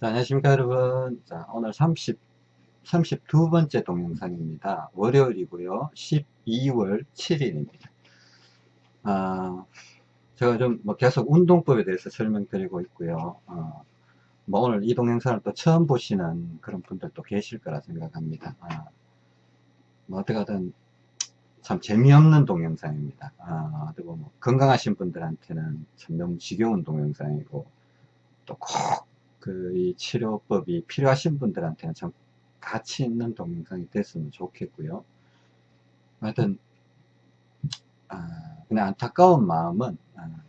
자, 안녕하십니까 여러분. 자 오늘 30 32번째 동영상입니다. 월요일이고요. 12월 7일입니다. 아 제가 좀 뭐 계속 운동법에 대해서 설명드리고 있고요. 어, 뭐 오늘 이 동영상을 또 처음 보시는 그런 분들도 계실 거라 생각합니다. 아, 뭐 어떻게든 참 재미없는 동영상입니다. 아, 그리고 뭐 건강하신 분들한테는 참 너무 지겨운 동영상이고 또꼭 그 이 치료법이 필요하신 분들한테는 참 가치 있는 동영상이 됐으면 좋겠고요. 하여튼 아, 그냥 안타까운 마음은 아,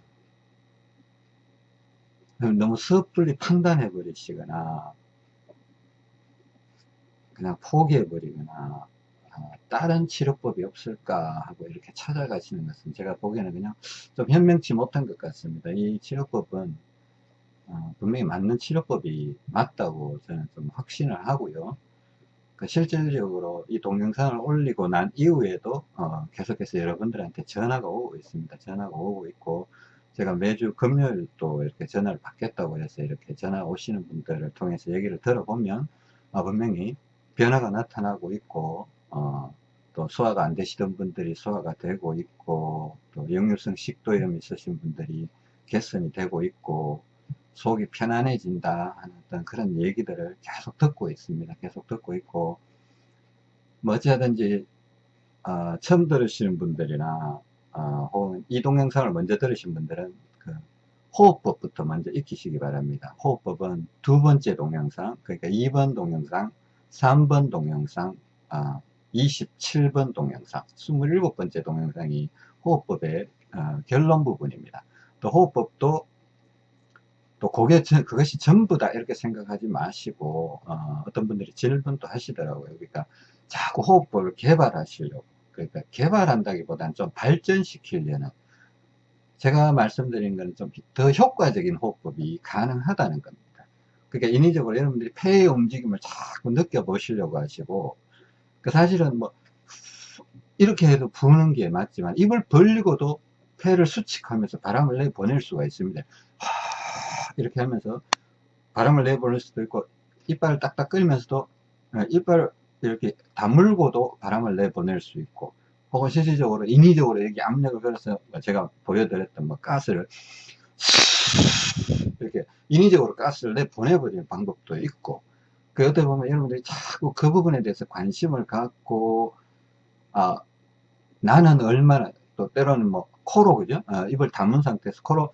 너무 섣불리 판단해 버리시거나 그냥 포기해 버리거나 아, 다른 치료법이 없을까 하고 이렇게 찾아가시는 것은 제가 보기에는 그냥 좀 현명치 못한 것 같습니다. 이 치료법은 어, 분명히 맞는 치료법이 맞다고 저는 좀 확신을 하고요. 그 실질적으로 이 동영상을 올리고 난 이후에도 어, 계속해서 여러분들한테 전화가 오고 있습니다. 전화가 오고 있고 제가 매주 금요일 또 이렇게 전화를 받겠다고 해서 이렇게 전화 오시는 분들을 통해서 얘기를 들어보면 어, 분명히 변화가 나타나고 있고 어, 또 소화가 안 되시던 분들이 소화가 되고 있고 또 역류성 식도염 있으신 분들이 개선이 되고 있고 속이 편안해진다 하는 어떤 그런 얘기들을 계속 듣고 있습니다. 계속 듣고 있고 뭐 어찌하든지 어, 처음 들으시는 분들이나 어, 혹은 이 동 영상을 먼저 들으신 분들은 그 호흡법부터 먼저 익히시기 바랍니다. 호흡법은 두 번째 동영상 그러니까 2번 동영상 3번 동영상 어, 27번 동영상 27번째 동영상이 호흡법의 어, 결론 부분입니다. 또 호흡법도 또 그게 그것이 전부다 이렇게 생각하지 마시고 어, 떤 분들이 질문도 하시더라고요. 그러니까 자꾸 호흡법을 개발하시려고 그러니까 개발한다기보다는 좀 발전시키려는 제가 말씀드린 것은 좀 더 효과적인 호흡법이 가능하다는 겁니다. 그러니까 인위적으로 여러분들이 폐의 움직임을 자꾸 느껴보시려고 하시고 그 사실은 뭐 이렇게 해도 부는 게 맞지만 입을 벌리고도 폐를 수칙하면서 바람을 내보낼 수가 있습니다. 이렇게 하면서 바람을 내보낼 수도 있고 이빨을 딱딱 끌면서도 어, 이빨을 이렇게 다물고도 바람을 내보낼 수 있고 혹은 실질적으로 인위적으로 여기 압력을 걸어서 뭐 제가 보여드렸던 뭐 가스를 이렇게 인위적으로 가스를 내보내버리는 방법도 있고 그 어떻게 보면 여러분들이 자꾸 그 부분에 대해서 관심을 갖고 아 나는 얼마나 또 때로는 뭐 코로 그죠? 어, 입을 담은 상태에서 코로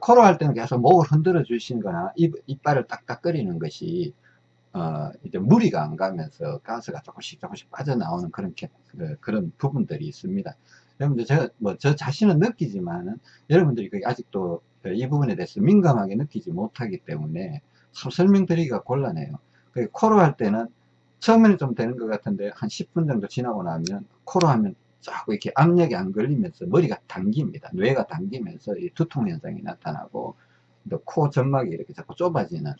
코로 할 때는 계속 목을 흔들어 주시거나 입, 이빨을 딱딱 끓이는 것이 어, 이제 무리가 안 가면서 가스가 조금씩 조금씩 빠져나오는 그런 그, 그런 부분들이 있습니다. 여러분들 제가 뭐 저 자신은 느끼지만은 여러분들이 아직도 이 부분에 대해서 민감하게 느끼지 못하기 때문에 설명드리기가 곤란해요. 코로 할 때는 처음에는 좀 되는 것 같은데 한 10분 정도 지나고 나면 코로 하면 자꾸 이렇게 압력이 안 걸리면서 머리가 당깁니다. 뇌가 당기면서 이 두통 현상이 나타나고 코 점막이 이렇게 자꾸 좁아지는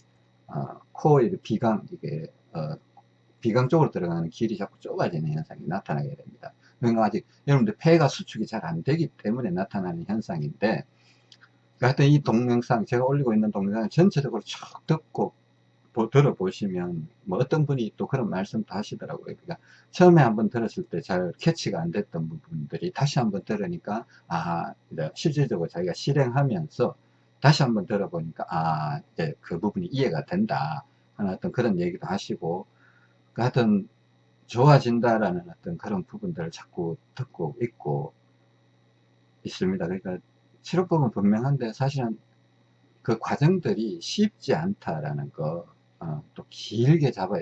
어, 코의 비강 이게 어, 비강 쪽으로 들어가는 길이 자꾸 좁아지는 현상이 나타나게 됩니다. 그러니까 아직 여러분들 폐가 수축이 잘 안 되기 때문에 나타나는 현상인데 하여튼 이 동영상 제가 올리고 있는 동영상 전체적으로 쭉 듣고 들어보시면 뭐 어떤 분이 또 그런 말씀도 하시더라고요. 그러니까 처음에 한번 들었을 때 잘 캐치가 안 됐던 부분들이 다시 한번 들으니까 아 실질적으로 자기가 실행하면서 다시 한번 들어보니까 아 이제 그 부분이 이해가 된다 하는 어떤 그런 얘기도 하시고 그 하여튼 좋아진다라는 어떤 그런 부분들을 자꾸 듣고 있고 있습니다. 그러니까 치료법은 분명한데 사실은 그 과정들이 쉽지 않다라는 거 어, 또 길게 잡아,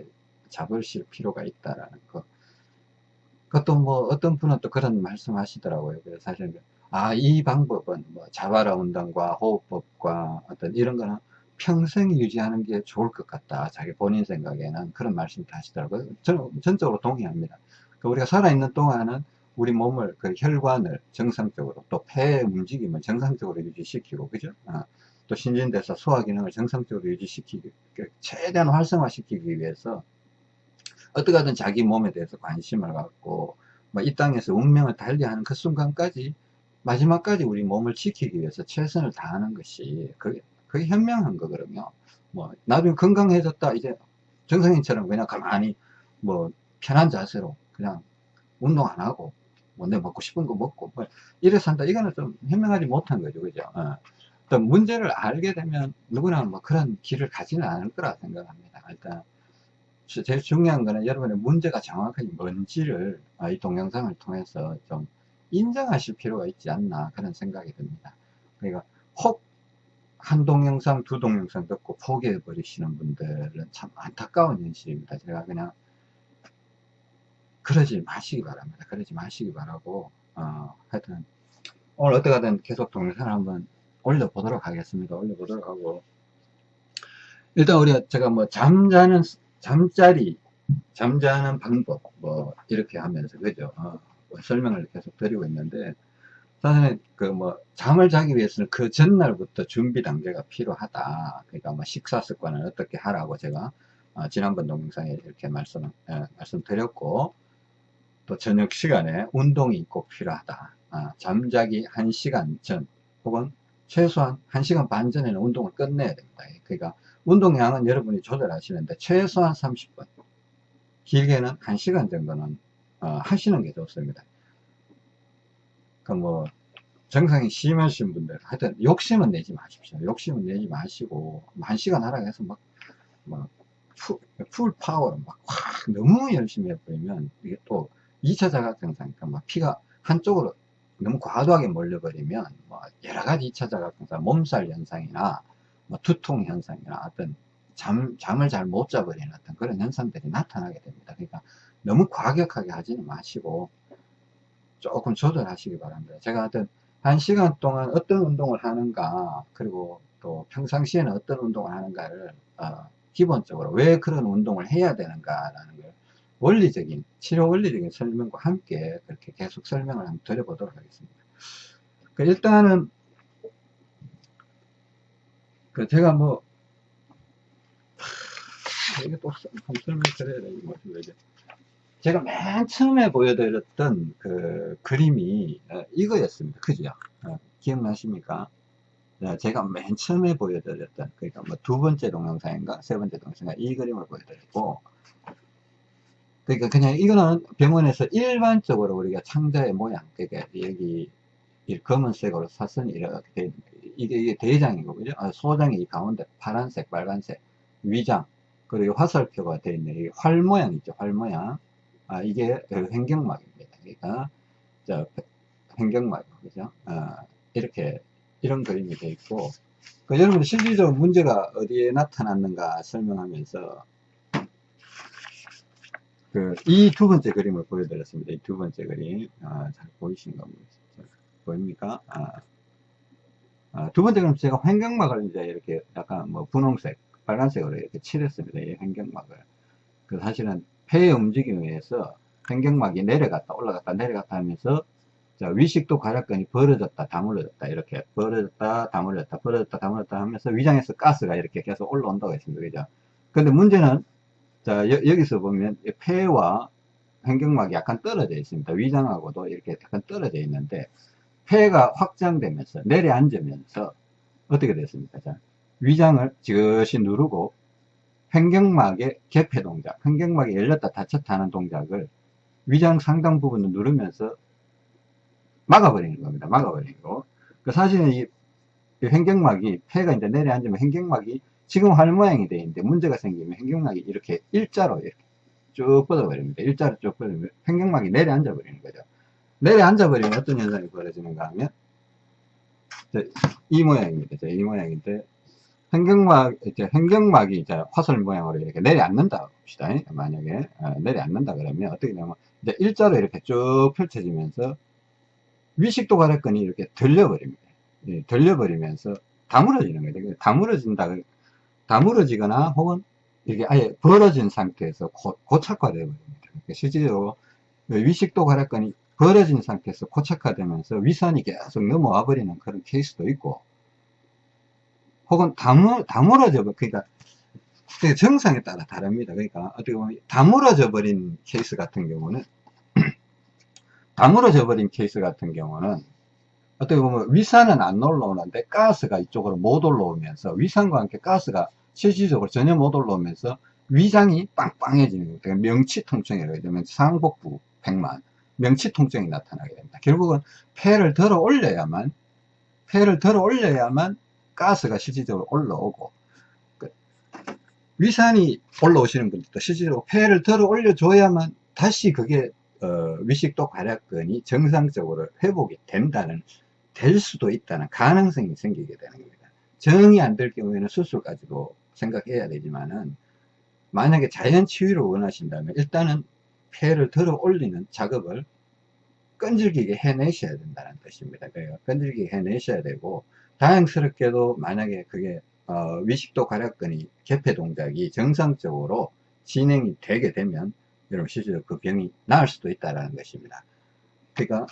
잡으실 필요가 있다라는 거. 그것도 뭐 어떤 분은 또 그런 말씀 하시더라고요. 그래서 사실, 아, 이 방법은 뭐 자바라 운동과 호흡법과 어떤 이런 거는 평생 유지하는 게 좋을 것 같다. 자기 본인 생각에는 그런 말씀도 하시더라고요. 저는 전적으로 동의합니다. 그 우리가 살아있는 동안은 우리 몸을, 그 혈관을 정상적으로 또 폐의 움직임을 정상적으로 유지시키고, 그죠? 어, 또 신진대사 소화 기능을 정상적으로 유지시키기 최대한 활성화시키기 위해서 어떻게 하든 자기 몸에 대해서 관심을 갖고 뭐 이 땅에서 운명을 달리하는 그 순간까지 마지막까지 우리 몸을 지키기 위해서 최선을 다하는 것이 그게, 그게 현명한 거거든요 뭐 나중에 건강해졌다 이제 정상인처럼 그냥 가만히 뭐 편한 자세로 그냥 운동 안 하고 뭐내 먹고 싶은 거 먹고 뭐 이래 산다. 이거는 좀 현명하지 못한 거죠. 그죠? 어. 또 문제를 알게 되면 누구나 뭐 그런 길을 가지는 않을 거라 생각합니다. 일단 제일 중요한 거는 여러분의 문제가 정확하게 뭔지를 아, 이 동영상을 통해서 좀 인정하실 필요가 있지 않나 그런 생각이 듭니다. 그러니까 혹 한 동영상 두 동영상 듣고 포기해 버리시는 분들은 참 안타까운 현실입니다. 제가 그냥 그러지 마시기 바랍니다. 그러지 마시기 바라고 어, 하여튼 오늘 어떻게든 계속 동영상을 한번 올려보도록 하겠습니다. 올려보도록 하고. 일단 우리가 제가 뭐 잠자는 잠자리 잠자는 방법 뭐 이렇게 하면서 그죠? 어, 뭐 설명을 계속 드리고 있는데 사실 그뭐 잠을 자기 위해서는 그 전날부터 준비 단계가 필요하다. 그러니까 뭐 식사 습관을 어떻게 하라고 제가 어, 지난번 동영상에 이렇게 말씀 예, 말씀드렸고 또 저녁 시간에 운동이 꼭 필요하다. 아, 잠자기 1시간 전 혹은 최소한 1시간 반 전에는 운동을 끝내야 됩니다. 그러니까 운동량은 여러분이 조절하시는데 최소한 30분. 길게는 1시간 정도는 어, 하시는 게 좋습니다. 그뭐 증상이 심하신 분들 하여튼 욕심은 내지 마십시오. 욕심은 내지 마시고 1시간 하라고 해서 막, 막 full, full power로 막 확 너무 열심히 해버리면 이게 또 2차 자각 증상이니까 막 피가 한쪽으로 너무 과도하게 몰려버리면 뭐 여러 가지 2차 자각증상, 몸살 현상이나 뭐 두통 현상이나 어떤 잠, 잠을 잘 못 자버리는 어떤 그런 현상들이 나타나게 됩니다. 그러니까 너무 과격하게 하지는 마시고 조금 조절하시기 바랍니다. 제가 어떤 한 시간 동안 어떤 운동을 하는가 그리고 또 평상시에는 어떤 운동을 하는가를 어, 기본적으로 왜 그런 운동을 해야 되는가라는 걸 원리적인 치료 원리적인 설명과 함께 그렇게 계속 설명을 한번 드려보도록 하겠습니다. 그 일단은 그 제가 뭐 이게 또 설명 드려야 되는 제가 맨 처음에 보여드렸던 그 그림이 어, 이거였습니다. 그죠? 어, 기억나십니까? 어, 제가 맨 처음에 보여드렸던 그러니까 뭐 두 번째 동영상인가 세 번째 동영상인가 이 그림을 보여드렸고 그러니까 그냥 이거는 병원에서 일반적으로 우리가 창자의 모양 그러니까 여기 검은색으로 사선이 이렇게 돼 이게, 이게 대장이고 그죠? 아, 소장이 이 가운데 파란색 빨간색 위장 그리고 화살표가 되어 있는 활 모양 있죠 활 모양 아, 이게 횡경막입니다. 그러니까 저 횡경막 그죠? 아, 이렇게 이런 그림이 되어 있고 그 여러분 실질적으로 문제가 어디에 나타났는가 설명하면서 그 이 두 번째 그림을 보여드렸습니다. 이 두 번째 그림 아, 잘 보이신가 보입니까? 아, 아, 두 번째 그림 제가 횡경막을 이제 이렇게 약간 뭐 분홍색 빨간색으로 이렇게 칠했습니다. 이 횡경막을 그 사실은 폐의 움직임에 의해서 횡경막이 내려갔다 올라갔다 내려갔다 하면서 자, 위식도 가락근이 벌어졌다 다물어졌다 이렇게 벌어졌다 다물어졌다 벌어졌다 다물어졌다 하면서 위장에서 가스가 이렇게 계속 올라온다고 했습니다 그죠 근데 문제는 자 여, 기서 보면 폐와 횡경막이 약간 떨어져 있습니다 위장하고도 이렇게 약간 떨어져 있는데 폐가 확장되면서 내려앉으면서 어떻게 됐습니까 자 위장을 지그시 누르고 횡경막의 개폐 동작, 횡경막이 열렸다 닫혔다 하는 동작을 위장 상당 부분을 누르면서 막아버리는 겁니다. 막아버리고. 그 사실은 이 횡경막이, 폐가 이제 내려앉으면 횡경막이 지금 활 모양이 되어 있는데 문제가 생기면 횡경막이 이렇게 일자로 이렇게 쭉 뻗어버립니다. 일자로 쭉 뻗으면 횡경막이 내려앉아 버리는 거죠. 내려앉아 버리면 어떤 현상이 벌어지는가 하면 이 모양입니다. 이 모양인데 횡경막, 이제 횡경막이 이제 화살 모양으로 이렇게 내려앉는다 봅시다. 만약에 어, 내려앉는다 그러면 어떻게 되냐면 이제 일자로 이렇게 쭉 펼쳐지면서 위식도 가래끈이 이렇게 들려버립니다. 예, 들려버리면서 다물어지는 거예요. 다물어진다, 다물어지거나 혹은 이게 아예 벌어진 상태에서 고, 고착화되어 버립니다. 그러니까 실제로 위식도 가래끈이 벌어진 상태에서 고착화되면서 위산이 계속 넘어와 버리는 그런 케이스도 있고 혹은 다물, 다물어져, 그러니까 정상에 따라 다릅니다. 그러니까 어떻게 보면 다물어져 버린 케이스 같은 경우는 다물어져 버린 케이스 같은 경우는 어떻게 보면 위산은 안 올라오는데 가스가 이쪽으로 못 올라오면서 위산과 함께 가스가 실질적으로 전혀 못 올라오면서 위장이 빵빵해지는 거예요. 그러니까 명치 통증이라고 되면 상복부 백만, 명치 통증이 나타나게 됩니다. 결국은 폐를 들어 올려야만, 폐를 들어 올려야만 가스가 실질적으로 올라오고, 그 위산이 올라오시는 분들도 실질적으로 폐를 들어 올려줘야만 다시 그게 어, 위식도 괄약근이 정상적으로 회복이 된다는 될 수도 있다는 가능성이 생기게 되는 겁니다. 정이 안 될 경우에는 수술까지도 생각해야 되지만은 만약에 자연 치유를 원하신다면 일단은 폐를 들어 올리는 작업을 끈질기게 해내셔야 된다는 뜻입니다. 그래요. 끈질기게 해내셔야 되고 다행스럽게도 만약에 그게 어, 위식도 괄약근이 개폐 동작이 정상적으로 진행이 되게 되면 여러분 실제로 그 병이 나을 수도 있다는 것입니다. 그러니까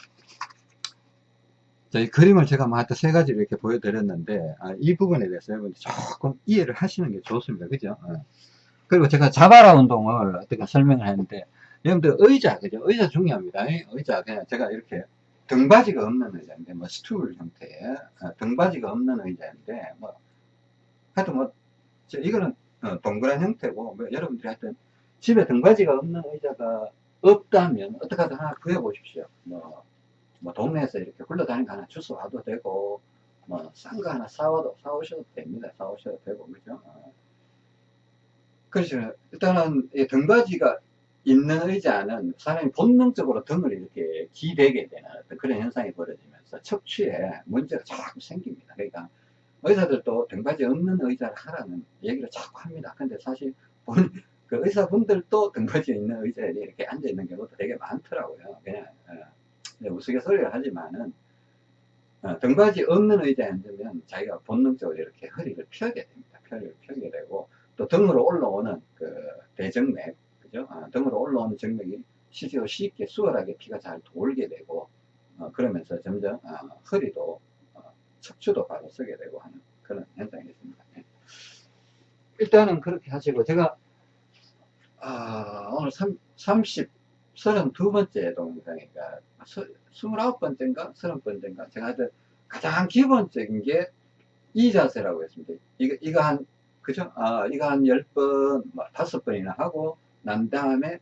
저희 그림을 제가 뭐 하여튼 세 가지 이렇게 보여드렸는데 아, 이 부분에 대해서 여러분들 조금 이해를 하시는 게 좋습니다. 그죠? 어. 그리고 제가 자바라 운동을 어떻게 설명을 했는데 여러분들 의자 그죠? 의자 중요합니다. 의자 그냥 제가 이렇게 등받이가 없는 의자인데 뭐 스툴 형태의 어, 등받이가 없는 의자인데 뭐 하여튼 뭐 이거는 어, 동그란 형태고 뭐 여러분들이 하여튼 집에 등받이가 없는 의자가 없다면 어떻게 하든 하나 구해 보십시오. 뭐, 뭐 동네에서 이렇게 굴러다니는 거 하나 주워 와도 되고 뭐 싼 거 하나 사와도 사오셔도 됩니다. 사오셔도 되고 그죠? 어. 그렇죠. 일단은 등받이가 있는 의자는 사람이 본능적으로 등을 이렇게 기대게 되는 그런 현상이 벌어지면서 척추에 문제가 자꾸 생깁니다. 그러니까 의사들도 등받이 없는 의자를 하라는 얘기를 자꾸 합니다. 근데 사실 본, 그 의사분들도 등받이 있는 의자에 이렇게 앉아 있는 경우도 되게 많더라고요. 그냥 어, 우스갯소리를 하지만은 어, 등받이 없는 의자에 앉으면 자기가 본능적으로 이렇게 허리를 펴게 됩니다. 허리를 펴게 되고 또 등으로 올라오는 그 대정맥, 그죠? 어, 등으로 올라오는 정맥이 실제로 쉽게 수월하게 피가 잘 돌게 되고 어, 그러면서 점점 어, 허리도 어, 척추도 바로 서게 되고 하는 그런 현상이 있습니다. 네. 일단은 그렇게 하시고 제가 아, 오늘 3, 30, 32번째 동영상이니까 29번째인가 30번째인가 제가 하여튼 가장 기본적인 게 이 자세라고 했습니다. 이거, 이거 한, 그죠? 아, 이거 한 10번, 뭐, 5번이나 하고 난 다음에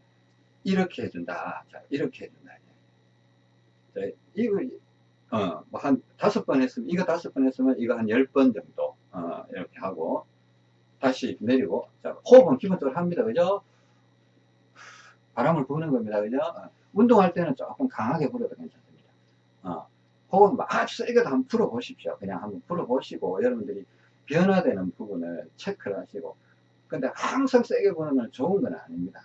이렇게 해준다. 자, 이렇게 해준다. 자, 이거, 어, 뭐 한 다섯 번 했으면, 이거 다섯 번 했으면 이거 한 10번 정도, 어, 이렇게 하고 다시 내리고, 자, 호흡은 기본적으로 합니다. 그죠? 바람을 부는 겁니다. 그죠? 어, 운동할 때는 조금 강하게 불어도 괜찮습니다. 어, 혹은 뭐 아주 세게도 한번 풀어보십시오. 그냥 한번 풀어보시고, 여러분들이 변화되는 부분을 체크를 하시고, 근데 항상 세게 부는 건 좋은 건 아닙니다.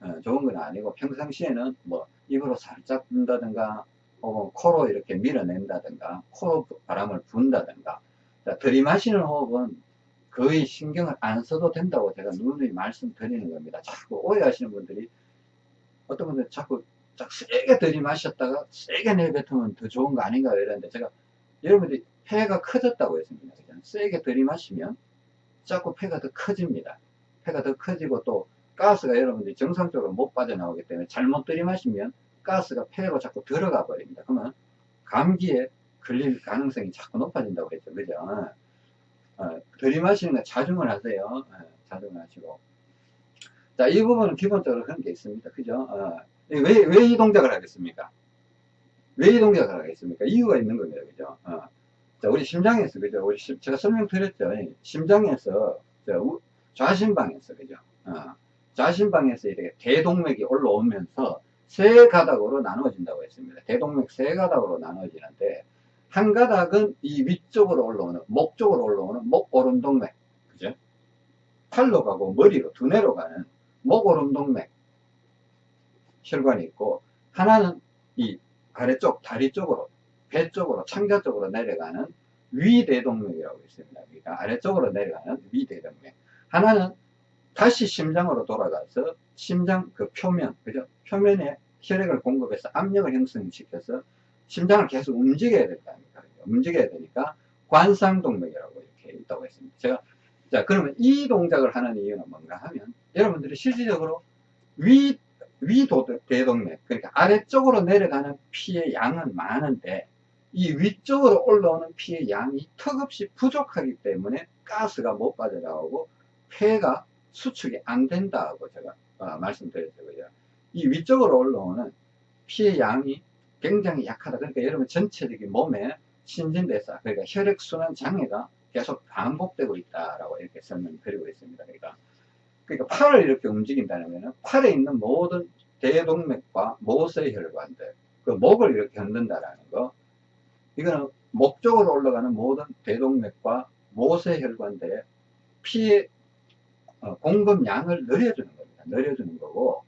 어, 좋은 건 아니고, 평상시에는 뭐 입으로 살짝 분다든가, 혹은 코로 이렇게 밀어낸다든가, 코로 바람을 분다든가, 자, 들이마시는 호흡은 거의 신경을 안 써도 된다고 제가 누누이 말씀드리는 겁니다. 자꾸 오해하시는 분들이 어떤 분들 자꾸 자 세게 들이마셨다가 세게 내뱉으면 더 좋은 거 아닌가 이러는데 제가 여러분들이 폐가 커졌다고 했습니다. 그냥 세게 들이마시면 자꾸 폐가 더 커집니다. 폐가 더 커지고 또 가스가 여러분들이 정상적으로 못 빠져나오기 때문에 잘못 들이마시면 가스가 폐로 자꾸 들어가 버립니다. 그러면 감기에 걸릴 가능성이 자꾸 높아진다고 했죠. 그죠? 어, 들이마시는 거 자중을 하세요. 어, 자중을 하시고. 자, 이 부분은 기본적으로 그런 게 있습니다. 그죠? 어, 왜, 왜 이 동작을 하겠습니까? 왜 이 동작을 하겠습니까? 이유가 있는 겁니다. 그죠? 어. 자, 우리 심장에서, 그죠? 우리 심, 제가 설명드렸죠. 심장에서, 저, 좌심방에서, 그죠? 어. 좌심방에서 이렇게 대동맥이 올라오면서 세 가닥으로 나눠진다고 했습니다. 대동맥 세 가닥으로 나눠지는데, 한 가닥은 이 위쪽으로 올라오는, 목 쪽으로 올라오는 목 오른동맥, 그죠? 팔로 가고 머리로, 두뇌로 가는 목오른동맥 혈관이 있고 하나는 이 아래쪽 다리 쪽으로 배 쪽으로 창자 쪽으로 내려가는 위대동맥이라고 있습니다. 그러니까 아래쪽으로 내려가는 위대동맥 하나는 다시 심장으로 돌아가서 심장 그 표면 그죠 표면에 혈액을 공급해서 압력을 형성시켜서 심장을 계속 움직여야 된다 움직여야 되니까 관상동맥이라고 이렇게 있다고 했습니다. 제가 자, 그러면 이 동작을 하는 이유는 뭔가 하면 여러분들이 실질적으로 위, 위도 대동맥, 그러니까 아래쪽으로 내려가는 피의 양은 많은데 이 위쪽으로 올라오는 피의 양이 턱없이 부족하기 때문에 가스가 못 빠져나오고 폐가 수축이 안 된다고 제가 어, 말씀드렸고요. 이 위쪽으로 올라오는 피의 양이 굉장히 약하다. 그러니까 여러분 전체적인 몸에 신진대사, 그러니까 혈액순환 장애가 계속 반복되고 있다라고 이렇게 설명드리고 있습니다. 그러니까, 그러니까 팔을 이렇게 움직인다면 팔에 있는 모든 대동맥과 모세혈관들, 그 목을 이렇게 흔든다라는 거, 이거는 목 쪽으로 올라가는 모든 대동맥과 모세 혈관들의 피의 어, 공급량을 늘려주는 겁니다. 늘려주는 거고,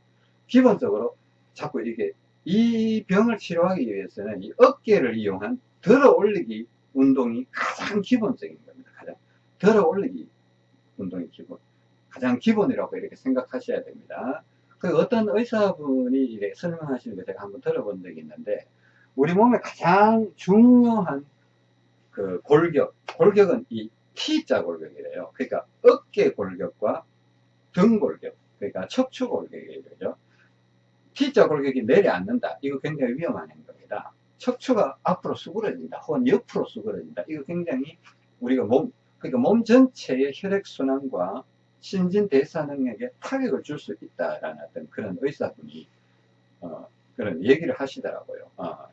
기본적으로 자꾸 이게 이 병을 치료하기 위해서는 이 어깨를 이용한 들어 올리기 운동이 가장 기본적인 겁니다. 가장 들어 올리기 운동이 기본, 가장 기본이라고 이렇게 생각하셔야 됩니다. 그 어떤 의사분이 이렇게 설명하시는 거 제가 한번 들어본 적이 있는데, 우리 몸에 가장 중요한 그 골격, 골격은 이 T자 골격이래요. 그러니까 어깨 골격과 등 골격, 그러니까 척추 골격이에요. 그죠? T자 골격이 내려앉는다. 이거 굉장히 위험한 행동이다. 척추가 앞으로 수그러진다. 혹은 옆으로 수그러진다. 이거 굉장히 우리가 몸, 그러니까 몸 전체의 혈액순환과 신진 대사 능력에 타격을 줄 수 있다라는 어떤 그런 의사분이, 어, 그런 얘기를 하시더라고요. 어.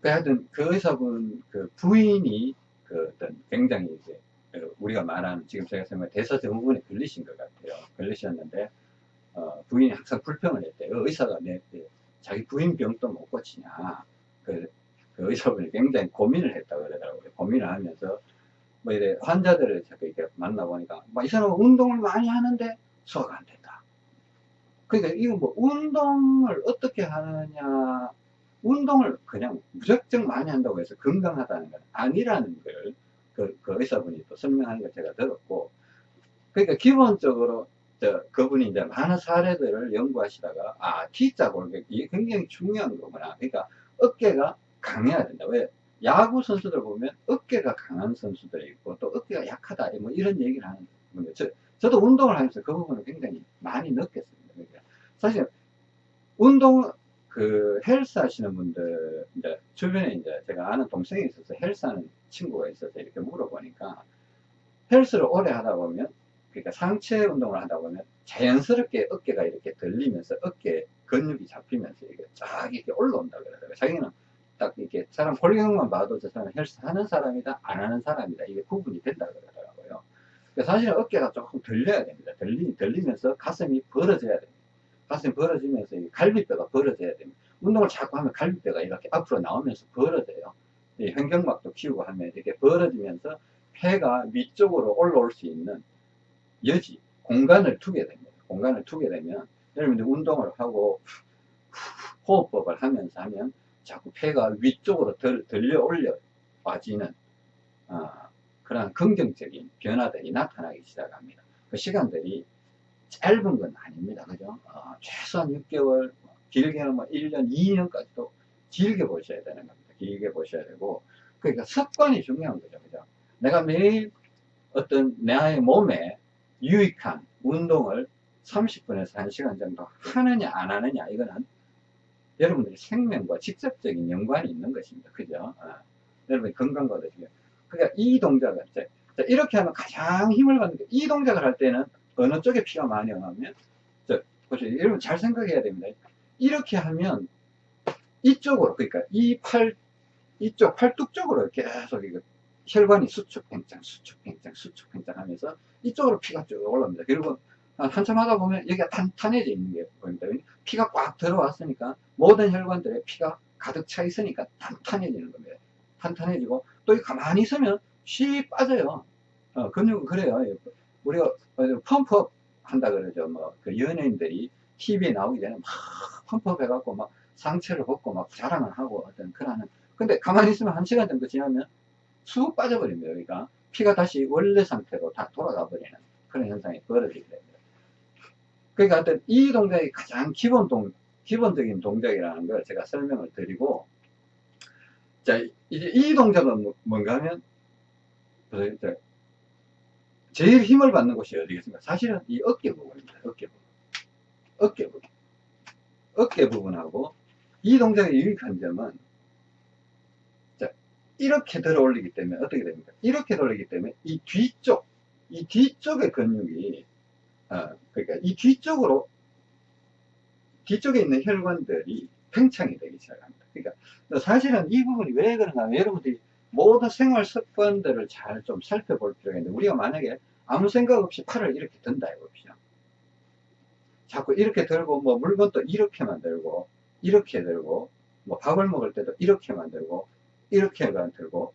그 하여튼 그 의사분 그 부인이 그 어떤 굉장히 이제 그 우리가 말하는 지금 제가 설명 대사 증후군에 걸리신 것 같아요. 걸리셨는데 어, 부인이 항상 불평을 했대요. 의사가 내, 내 자기 부인 병도 못 고치냐. 그, 그 의사분이 굉장히 고민을 했다고 그러더라고요. 고민을 하면서 뭐 이래 환자들을 자꾸 이렇게 만나보니까 뭐 이 사람은 운동을 많이 하는데 소화가 안 된다. 그러니까 이거 뭐 운동을 어떻게 하느냐. 운동을 그냥 무작정 많이 한다고 해서 건강하다는 건 아니라는 걸 그, 그 의사분이 또 설명하는 걸 제가 들었고 그러니까 기본적으로 저, 그분이 이제 많은 사례들을 연구하시다가 아 T자 골격 이게 굉장히 중요한 거구나. 그러니까 어깨가 강해야 된다. 왜 야구 선수들 보면 어깨가 강한 선수들이 있고 또 어깨가 약하다. 뭐 이런 얘기를 하는 건데 저, 저도 운동을 하면서 그 부분을 굉장히 많이 느꼈습니다. 그러니까 사실 운동 그 헬스 하시는 분들 이제 주변에 이제 제가 아는 동생이 있어서 헬스 하는 친구가 있어서 이렇게 물어보니까 헬스를 오래 하다 보면 그러니까 상체 운동을 하다 보면 자연스럽게 어깨가 이렇게 들리면서 어깨 근육이 잡히면서 이게 쫙 이렇게 올라온다 그러더라고요. 자기는 딱 이렇게 사람 골격만 봐도 저 사람은 헬스 하는 사람이다, 안 하는 사람이다. 이게 구분이 된다 그러더라고요. 그러니까 사실은 어깨가 조금 들려야 됩니다. 들리, 들리면서 가슴이 벌어져야 됩니다. 가슴이 벌어지면서 갈비뼈가 벌어져야 됩니다. 운동을 자꾸 하면 갈비뼈가 이렇게 앞으로 나오면서 벌어져요. 현경막도 키우고 하면 이렇게 벌어지면서 폐가 위쪽으로 올라올 수 있는 여지, 공간을 두게 됩니다. 공간을 두게 되면 여러분들 운동을 하고 호흡법을 하면서 하면 자꾸 폐가 위쪽으로 들, 들려 올려 빠지는 어, 그런 긍정적인 변화들이 나타나기 시작합니다. 그 시간들이 짧은 건 아닙니다. 그죠? 어, 최소한 6개월, 길게는 뭐 1년, 2년까지도 길게 보셔야 되는 겁니다. 길게 보셔야 되고, 그러니까 습관이 중요한 거죠. 그죠? 내가 매일 어떤 나의 몸에 유익한 운동을 30분에서 1시간 정도 하느냐, 안 하느냐, 이거는 여러분들의 생명과 직접적인 연관이 있는 것입니다. 그죠? 어. 여러분의 건강과도 중요 그러니까 이 동작을, 자, 이렇게 하면 가장 힘을 받는 게, 이 동작을 할 때는 어느 쪽에 피가 많이 오면, 자, 보세요. 여러분 잘 생각해야 됩니다. 이렇게 하면 이쪽으로, 그러니까 이 팔, 이쪽 팔뚝 쪽으로 계속 이거 혈관이 수축 팽창, 수축 팽창, 수축 팽창 하면서 이쪽으로 피가 쭉 올라옵니다. 그리고 한참 하다 보면 여기가 탄탄해져 있는 게 보입니다. 피가 꽉 들어왔으니까 모든 혈관들에 피가 가득 차 있으니까 탄탄해지는 겁니다. 탄탄해지고 또 가만히 있으면 쉬 빠져요. 어, 근육은 그래요. 우리가 펌프업 한다 그러죠. 뭐 그 연예인들이 TV에 나오기 전에 막 펌프업 해갖고 막 상체를 벗고 막 자랑을 하고 어떤 그러는 근데 가만히 있으면 한 시간 정도 지나면 쑥 빠져버립니다. 여기가 피가 다시 원래 상태로 다 돌아가 버리는 그런 현상이 벌어지게 됩니다. 그러니까 어떤 이 동작이 가장 기본 동, 기본적인 동작이라는 걸 제가 설명을 드리고, 자, 이제 이 동작은 뭐, 뭔가 하면, 제일 힘을 받는 곳이 어디겠습니까? 사실은 이 어깨 부분입니다. 어깨 부분. 어깨 부분. 어깨 부분하고 이 동작의 유익한 점은 자, 이렇게 들어 올리기 때문에 어떻게 됩니까? 이렇게 올리기 때문에 이 뒤쪽 이 뒤쪽의 근육이, 어, 그러니까 이 뒤쪽으로, 뒤쪽에 있는 혈관들이 팽창이 되기 시작합니다. 그러니까 사실은 이 부분이 왜 그런가 하면 여러분들이 모든 생활 습관들을 잘 좀 살펴볼 필요가 있는데 우리가 만약에 아무 생각 없이 팔을 이렇게 든다 해봅시다. 자꾸 이렇게 들고 뭐 물건도 이렇게만 들고 이렇게 들고 뭐 밥을 먹을 때도 이렇게만 들고 이렇게만 들고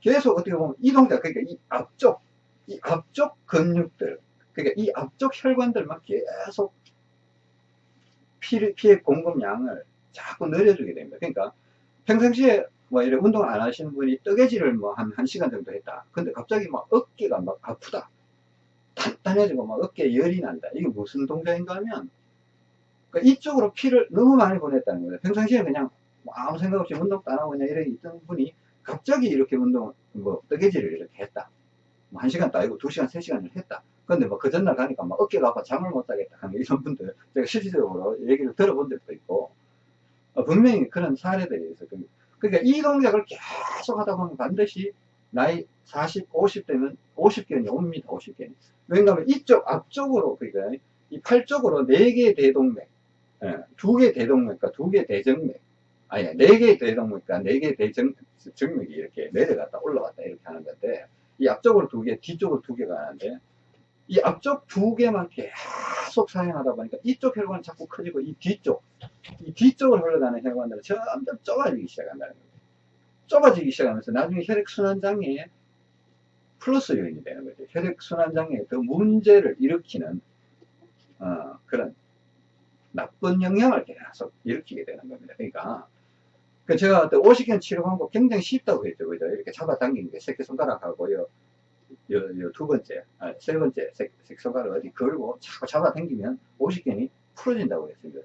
계속 어떻게 보면 이 동작 그러니까 이 앞쪽 이 앞쪽 근육들 그러니까 이 앞쪽 혈관들만 계속 피, 피의 공급량을 자꾸 늘려주게 됩니다. 그러니까 평상시에 뭐 이런 운동 안 하시는 분이 뜨개질을 뭐 한, 한 시간 정도 했다. 근데 갑자기 막 어깨가 막 아프다. 단단해지고 막 어깨에 열이 난다. 이게 무슨 동작인가 하면 그러니까 이쪽으로 피를 너무 많이 보냈다는 거예요. 평상시에 그냥 뭐 아무 생각 없이 운동도 안 하고 그냥 이렇게 있던 분이 갑자기 이렇게 운동, 뭐 뜨개질을 이렇게 했다. 뭐한 시간도 아니고 두 시간, 세 시간을 했다. 근데 뭐 그 전날 가니까 막 어깨가 아파 잠을 못 자겠다 하는 이런 분들 제가 실질적으로 얘기를 들어본 적도 있고 어, 분명히 그런 사례들이 있어요. 그러니까 이 동작을 계속 하다 보면 반드시 나이 40, 50 되면 50견이 옵니다. 50견이. 왜냐하면 이쪽 앞쪽으로 그러니까 이 팔 쪽으로 4개의 대동맥, 예, 2개 대동맥과 2개 대정맥, 아니 4개의 대동맥과 4개의 대정맥이 이렇게 내려갔다 올라갔다 이렇게 하는 건데 이 앞쪽으로 2개, 뒤쪽으로 2개가 하는데 이 앞쪽 두 개만 계속 사용하다 보니까 이쪽 혈관이 자꾸 커지고 이 뒤쪽 이 뒤쪽으로 흘러가는 혈관들은 점점 좁아지기 시작한다는 거예요. 좁아지기 시작하면서 나중에 혈액순환장애에 플러스 요인이 되는 거죠. 혈액순환장애에 더 문제를 일으키는 어, 그런 나쁜 영향을 계속 일으키게 되는 겁니다. 그러니까 그 제가 오시견 치료 방법 굉장히 쉽다고 했죠 그죠 이렇게 잡아당기는 게 새끼손가락하고요 요, 요 두 번째, 아, 세 번째 색, 색소가를 어디 걸고 자꾸 잡아당기면 오십견이 풀어진다고 했습니다.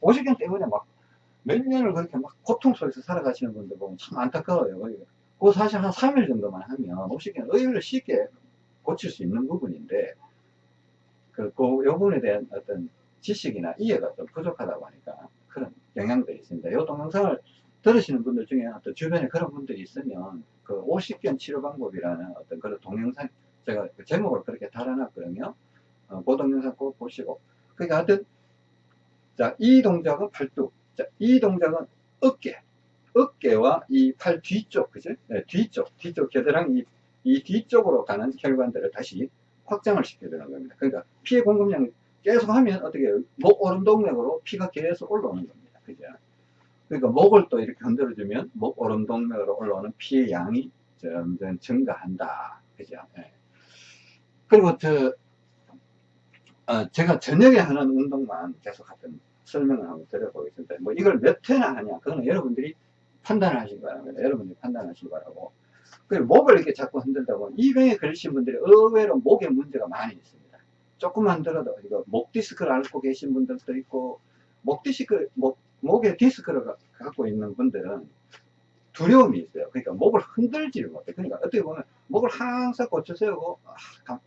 오십견 때문에 막 몇 년을 그렇게 막 고통 속에서 살아가시는 분들 보면 참 안타까워요. 그 사실 한 3일 정도만 하면 오십견 의외로 쉽게 고칠 수 있는 부분인데 그, 그, 요 부분에 대한 어떤 지식이나 이해가 좀 부족하다고 하니까 그런 영향들이 있습니다. 이 동영상을 들으시는 분들 중에 또 주변에 그런 분들이 있으면 그 50견 치료 방법이라는 어떤 그런 동영상 제가 그 제목을 그렇게 달아놨거든요. 어, 그 동영상 꼭 보시고 그러니까 하여튼 자 이 동작은 팔뚝 자, 이 동작은 어깨 어깨와 이 팔 뒤쪽 그죠? 네, 뒤쪽 뒤쪽 겨드랑이 이, 이 뒤쪽으로 가는 혈관들을 다시 확장을 시켜주는 겁니다. 그러니까 피의 공급량이 계속 하면 어떻게 해요? 목 오름동맥으로 피가 계속 올라오는 겁니다. 그죠? 그러니까 목을 또 이렇게 흔들어 주면 목 오름 동맥으로 올라오는 피의 양이 점점 증가한다. 그죠? 네. 그리고 저, 어, 제가 저녁에 하는 운동만 계속 하던 설명을 한번 드려보겠습니다. 뭐 이걸 몇 회나 하냐, 그거는 여러분들이 판단을 하시기 바랍니다. 여러분들이 판단하시기 바라고. 그리고 목을 이렇게 자꾸 흔들다 보면 이 병에 걸리신 분들이 의외로 목에 문제가 많이 있습니다. 조금만 들어도 이거 목 디스크를 앓고 계신 분들도 있고 목 디스크, 목 목에 디스크를 갖고 있는 분들은 두려움이 있어요. 그러니까 목을 흔들지를 못해. 그러니까 어떻게 보면 목을 항상 곧추 세우고 아,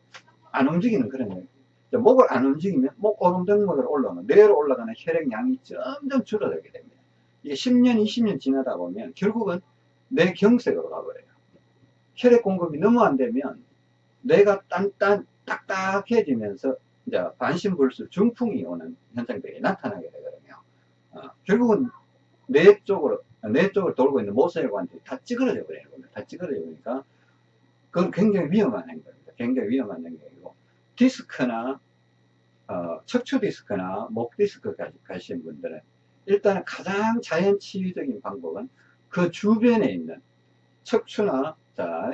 안 움직이는 그런 거예요. 목을 안 움직이면 목 오름등목으로 올라오는 뇌로 올라가는 혈액량이 점점 줄어들게 됩니다. 이게 10년, 20년 지나다 보면 결국은 뇌 경색으로 가버려요. 혈액 공급이 너무 안 되면 뇌가 딴딴 딱딱해지면서 이제 반신불수 중풍이 오는 현상들이 나타나게 되거든요. 어, 결국은 뇌 쪽으로 뇌 쪽을 돌고 있는 모세혈관들이 다 찌그러져 겁니다. 다 찌그러져 버리니까 그건 굉장히 위험한 행동입니다. 굉장히 위험한 행동이고 디스크나 어, 척추 디스크나 목 디스크까지 가신 분들은 일단 가장 자연 치유적인 방법은 그 주변에 있는 척추나 자,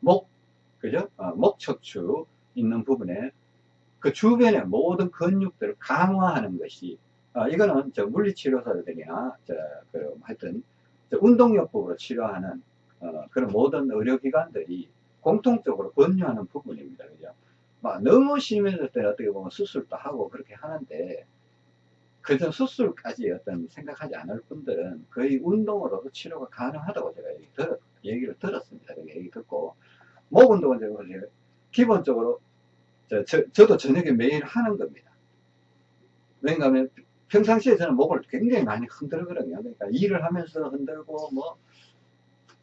목 그죠? 어, 목 척추 있는 부분에 그 주변의 모든 근육들을 강화하는 것이 어, 이거는 저 물리치료사들이나 저, 그, 하여튼, 저 운동요법으로 치료하는, 어, 그런 모든 의료기관들이 공통적으로 권유하는 부분입니다. 그죠? 막 너무 심해질 때 어떻게 보면 수술도 하고 그렇게 하는데, 그저 수술까지 어떤 생각하지 않을 분들은 거의 운동으로도 치료가 가능하다고 제가 얘기 들었, 얘기를 들었습니다. 얘기 듣고, 목 운동은 제가 기본적으로, 저, 저, 저도 저녁에 매일 하는 겁니다. 왜냐하면 평상시에 저는 목을 굉장히 많이 흔들거든요. 그러니까 일을 하면서 흔들고 뭐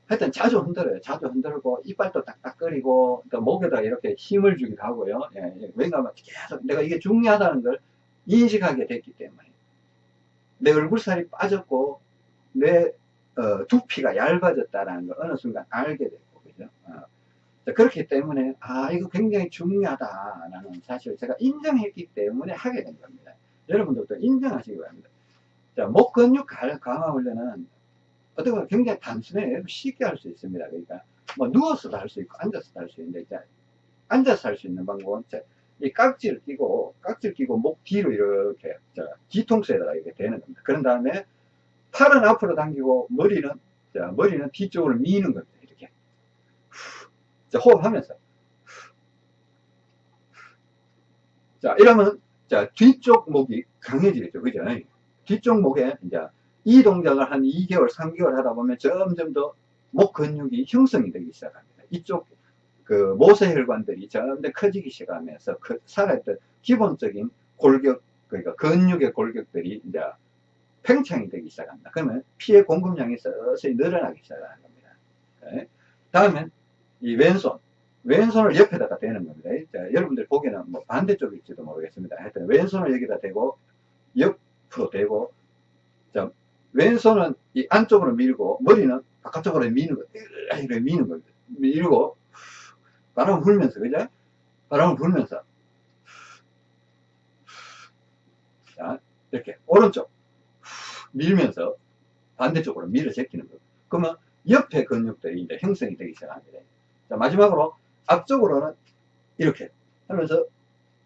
하여튼 자주 흔들어요. 자주 흔들고, 이빨도 딱딱거리고, 또 목에다 이렇게 힘을 주기도 하고요. 예, 예. 왜냐하면 계속 내가 이게 중요하다는 걸 인식하게 됐기 때문에. 내 얼굴살이 빠졌고, 내 어, 두피가 얇아졌다는 걸 어느 순간 알게 됐고, 그죠? 어. 자, 그렇기 때문에, 아, 이거 굉장히 중요하다라는 사실을 제가 인정했기 때문에 하게 된 겁니다. 여러분들도 인정하시기 바랍니다. 자, 목 근육 강화 훈련은 어떻게 보면 굉장히 단순해요. 쉽게 할 수 있습니다. 그러니까, 뭐, 누워서도 할 수 있고, 앉아서도 할 수 있는데, 자, 앉아서 할 수 있는 방법은, 자, 이 깍지를 끼고, 깍지를 끼고, 목 뒤로 이렇게, 자, 뒤통수에다가 이렇게 대는 겁니다. 그런 다음에, 팔은 앞으로 당기고, 머리는, 자, 머리는 뒤쪽으로 미는 겁니다. 이렇게. 자, 호흡하면서. 자, 이러면, 자, 뒤쪽 목이 강해지겠죠. 그죠? 뒤쪽 목에, 이제, 이 동작을 한 2개월, 3개월 하다 보면 점점 더 목 근육이 형성이 되기 시작합니다. 이쪽, 그, 모세혈관들이 점점 더 커지기 시작하면서, 그, 살아있던 기본적인 골격, 그러니까 근육의 골격들이 이제 팽창이 되기 시작합니다. 그러면 피의 공급량이 서서히 늘어나기 시작하는 겁니다. 네. 다음엔 이 왼손. 왼손을 옆에다가 대는 겁니다. 자, 여러분들 보기에는 뭐 반대쪽일지도 모르겠습니다. 하여튼 왼손을 여기다 대고 옆으로 대고 자, 왼손은 이 안쪽으로 밀고 머리는 바깥쪽으로 미는 거 이렇게 미는 겁니다. 밀고 바람을 불면서 그죠? 바람을 불면서 자, 이렇게 오른쪽 밀면서 반대쪽으로 밀어 제끼는 거예요. 그러면 옆에 근육들이 이제 형성이 되기 시작합니다. 자, 마지막으로 앞쪽으로는 이렇게 하면서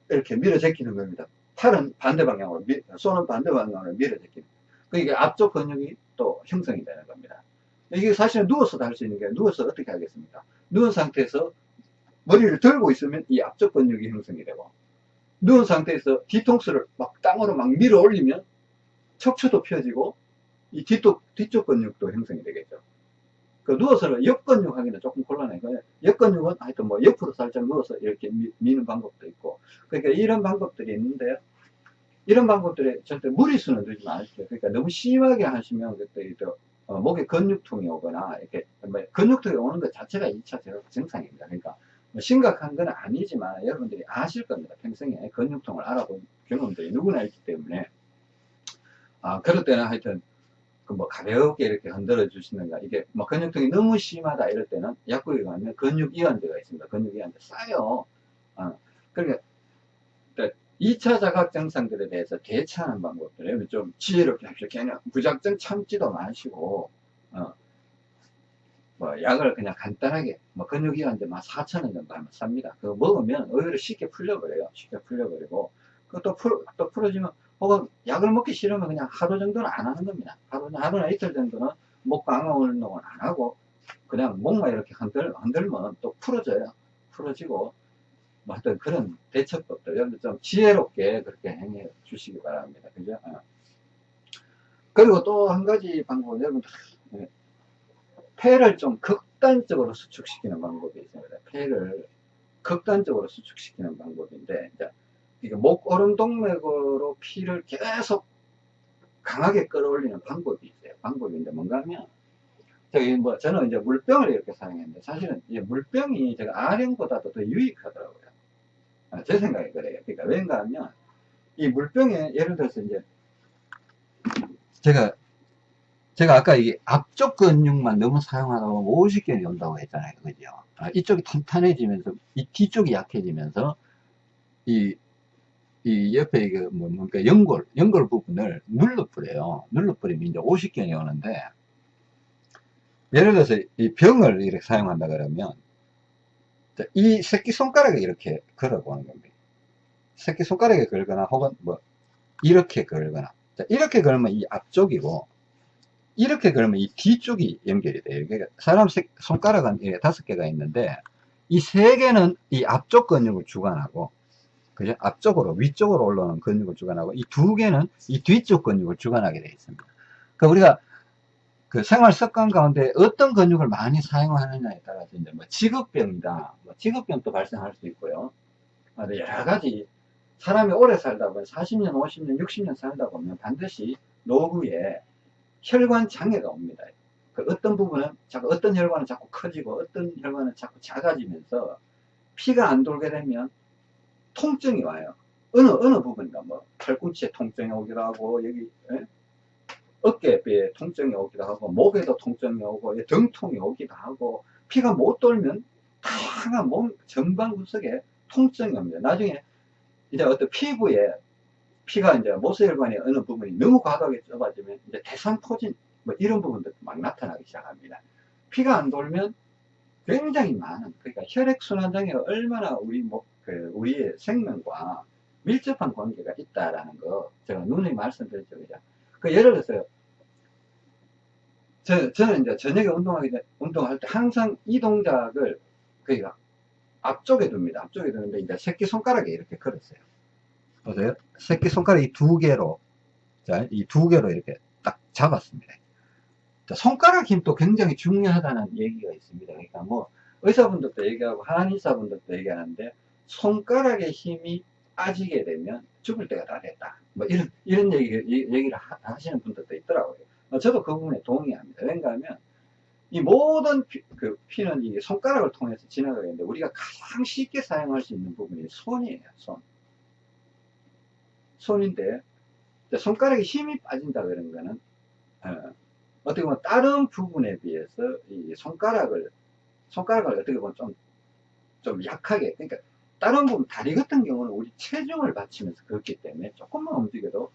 이렇게 밀어 제끼는 겁니다. 팔은 반대 방향으로, 밀, 손은 반대 방향으로 밀어 제끼는. 그러니까 앞쪽 근육이 또 형성이 되는 겁니다. 이게 사실은 누워서도 할 수 있는 게 누워서 어떻게 하겠습니까? 누운 상태에서 머리를 들고 있으면 이 앞쪽 근육이 형성이 되고 누운 상태에서 뒤통수를 막 땅으로 막 밀어 올리면 척추도 펴지고 이 뒤쪽, 뒤쪽 근육도 형성이 되겠죠. 그 누워서 옆근육 하기는 조금 곤란해요. 옆근육은 하여튼 뭐 옆으로 살짝 누워서 이렇게 미, 는 방법도 있고. 그러니까 이런 방법들이 있는데, 이런 방법들에 절대 무리수는 두지 마십시오. 그러니까 너무 심하게 하시면 그때 또 어, 목에 근육통이 오거나 이렇게 뭐 근육통이 오는 것 자체가 2차 증상입니다. 그러니까 뭐 심각한 건 아니지만 여러분들이 아실 겁니다. 평생에 근육통을 알아본 경험들이 누구나 있기 때문에 아 그럴 때는 하여튼 그 뭐 가볍게 이렇게 흔들어 주시는가. 이게 뭐 근육통이 너무 심하다 이럴 때는 약국에 가면 근육 이완제가 있습니다. 근육 이완제 싸요 어, 그러니까 2차 자각 증상들에 대해서 대처하는 방법들 좀 지혜롭게 합시다 그냥 무작정 참지도 마시고 어, 뭐 약을 그냥 간단하게 뭐 근육 이완제 막 4천원 정도 하면 삽니다. 그거 먹으면 의외로 쉽게 풀려버려요. 쉽게 풀려버리고. 그것도 풀, 또 풀어지면 혹은 약을 먹기 싫으면 그냥 하루 정도는 안 하는 겁니다. 하루, 하루나 이틀 정도는 목 강화 운동을 안 하고 그냥 목만 이렇게 흔들, 흔들면 또 풀어져요. 풀어지고 뭐 하여튼 그런 대처법들 여러분 좀 지혜롭게 그렇게 행해 주시기 바랍니다. 그죠? 어. 그리고 또 한 가지 방법은 여러분들 네. 폐를 좀 극단적으로 수축시키는 방법이 있습니다. 폐를 극단적으로 수축시키는 방법인데 이제 이게 목 오른 동맥으로 피를 계속 강하게 끌어올리는 방법이 있어요. 방법인데 뭔가 하면 저기 뭐 저는 이제 물병을 이렇게 사용했는데 사실은 이제 물병이 제가 아령보다도 더 유익하더라고요. 아, 제 생각에 그래요. 그러니까 왠가 하면 이 물병에 예를 들어서 이제 제가 제가 아까 이 앞쪽 근육만 너무 사용하다 보면 50견이 온다고 했잖아요. 그죠? 아, 이쪽이 탄탄해지면서 이 뒤쪽이 약해지면서 이 이 옆에 이게 뭐 뭡니까 연골 연골 부분을 눌러버려요. 눌러버리면 이제 50견이 오는데 예를 들어서 이 병을 이렇게 사용한다 그러면 이 새끼 손가락에 이렇게 걸어 보는 겁니다. 새끼 손가락에 걸거나 혹은 뭐 이렇게 걸거나. 이렇게 걸면 이 앞쪽이고 이렇게 걸면 이 뒤쪽이 연결이 돼요. 그러니까 사람 손가락은 다섯 개가 있는데 이 세 개는 이 앞쪽 근육을 주관하고 그죠? 앞쪽으로, 위쪽으로 올라오는 근육을 주관하고, 이 두 개는 이 뒤쪽 근육을 주관하게 되어 있습니다. 그러니까 우리가 그 생활 습관 가운데 어떤 근육을 많이 사용하느냐에 따라서 이제 뭐 직업병이다, 뭐 직업병도 발생할 수 있고요. 여러 가지 사람이 오래 살다 보면 40년, 50년, 60년 살다 보면 반드시 노후에 혈관 장애가 옵니다. 그 어떤 부분은 자꾸 어떤 혈관은 자꾸 커지고 어떤 혈관은 자꾸 작아지면서 피가 안 돌게 되면 통증이 와요. 어느 어느 부분인가 뭐 팔꿈치에 통증이 오기도 하고 여기 예? 어깨에 통증이 오기도 하고 목에도 통증이 오고 예, 등통이 오기도 하고 피가 못 돌면 다양한 몸 전방 구석에 통증이 옵니다. 나중에 이제 어떤 피부에 피가 이제 모세혈관의 어느 부분이 너무 과도하게 좁아지면 이제 대상포진 뭐 이런 부분도 막 나타나기 시작합니다. 피가 안 돌면 굉장히 많은 그러니까 혈액순환장애 얼마나 우리 뭐, 그 우리의 생명과 밀접한 관계가 있다라는 거 제가 누누이 말씀드렸죠 그죠? 그 예를 들어서 저, 저는 이제 저녁에 운동하기 운동할 때 항상 이 동작을 그러니까 앞쪽에 둡니다. 앞쪽에 두는데 이제 새끼 손가락에 이렇게 걸었어요. 보세요. 새끼 손가락 이 두 개로 자, 이두 개로 이렇게 딱 잡았습니다. 손가락 힘도 굉장히 중요하다는 얘기가 있습니다. 그러니까 뭐 의사분들도 얘기하고 한의사분들도 얘기하는데 손가락의 힘이 빠지게 되면 죽을 때가 다 됐다. 뭐 이런 이런 얘기 얘기를 하 시는 분들도 있더라고요. 어, 저도 그 부분에 동의합니다. 왜냐 하면 이 모든 피, 그 피는 이 손가락을 통해서 지나가게 되는데 우리가 가장 쉽게 사용할 수 있는 부분이 손이에요. 손. 손인데 손가락에 힘이 빠진다 그런 거는 어, 어떻게 보면 다른 부분에 비해서 이 손가락을 손가락을 어떻게 보면 좀, 좀 약하게 그러니까 다른 부분 다리 같은 경우는 우리 체중을 받치면서 그렇기 때문에 조금만 움직여도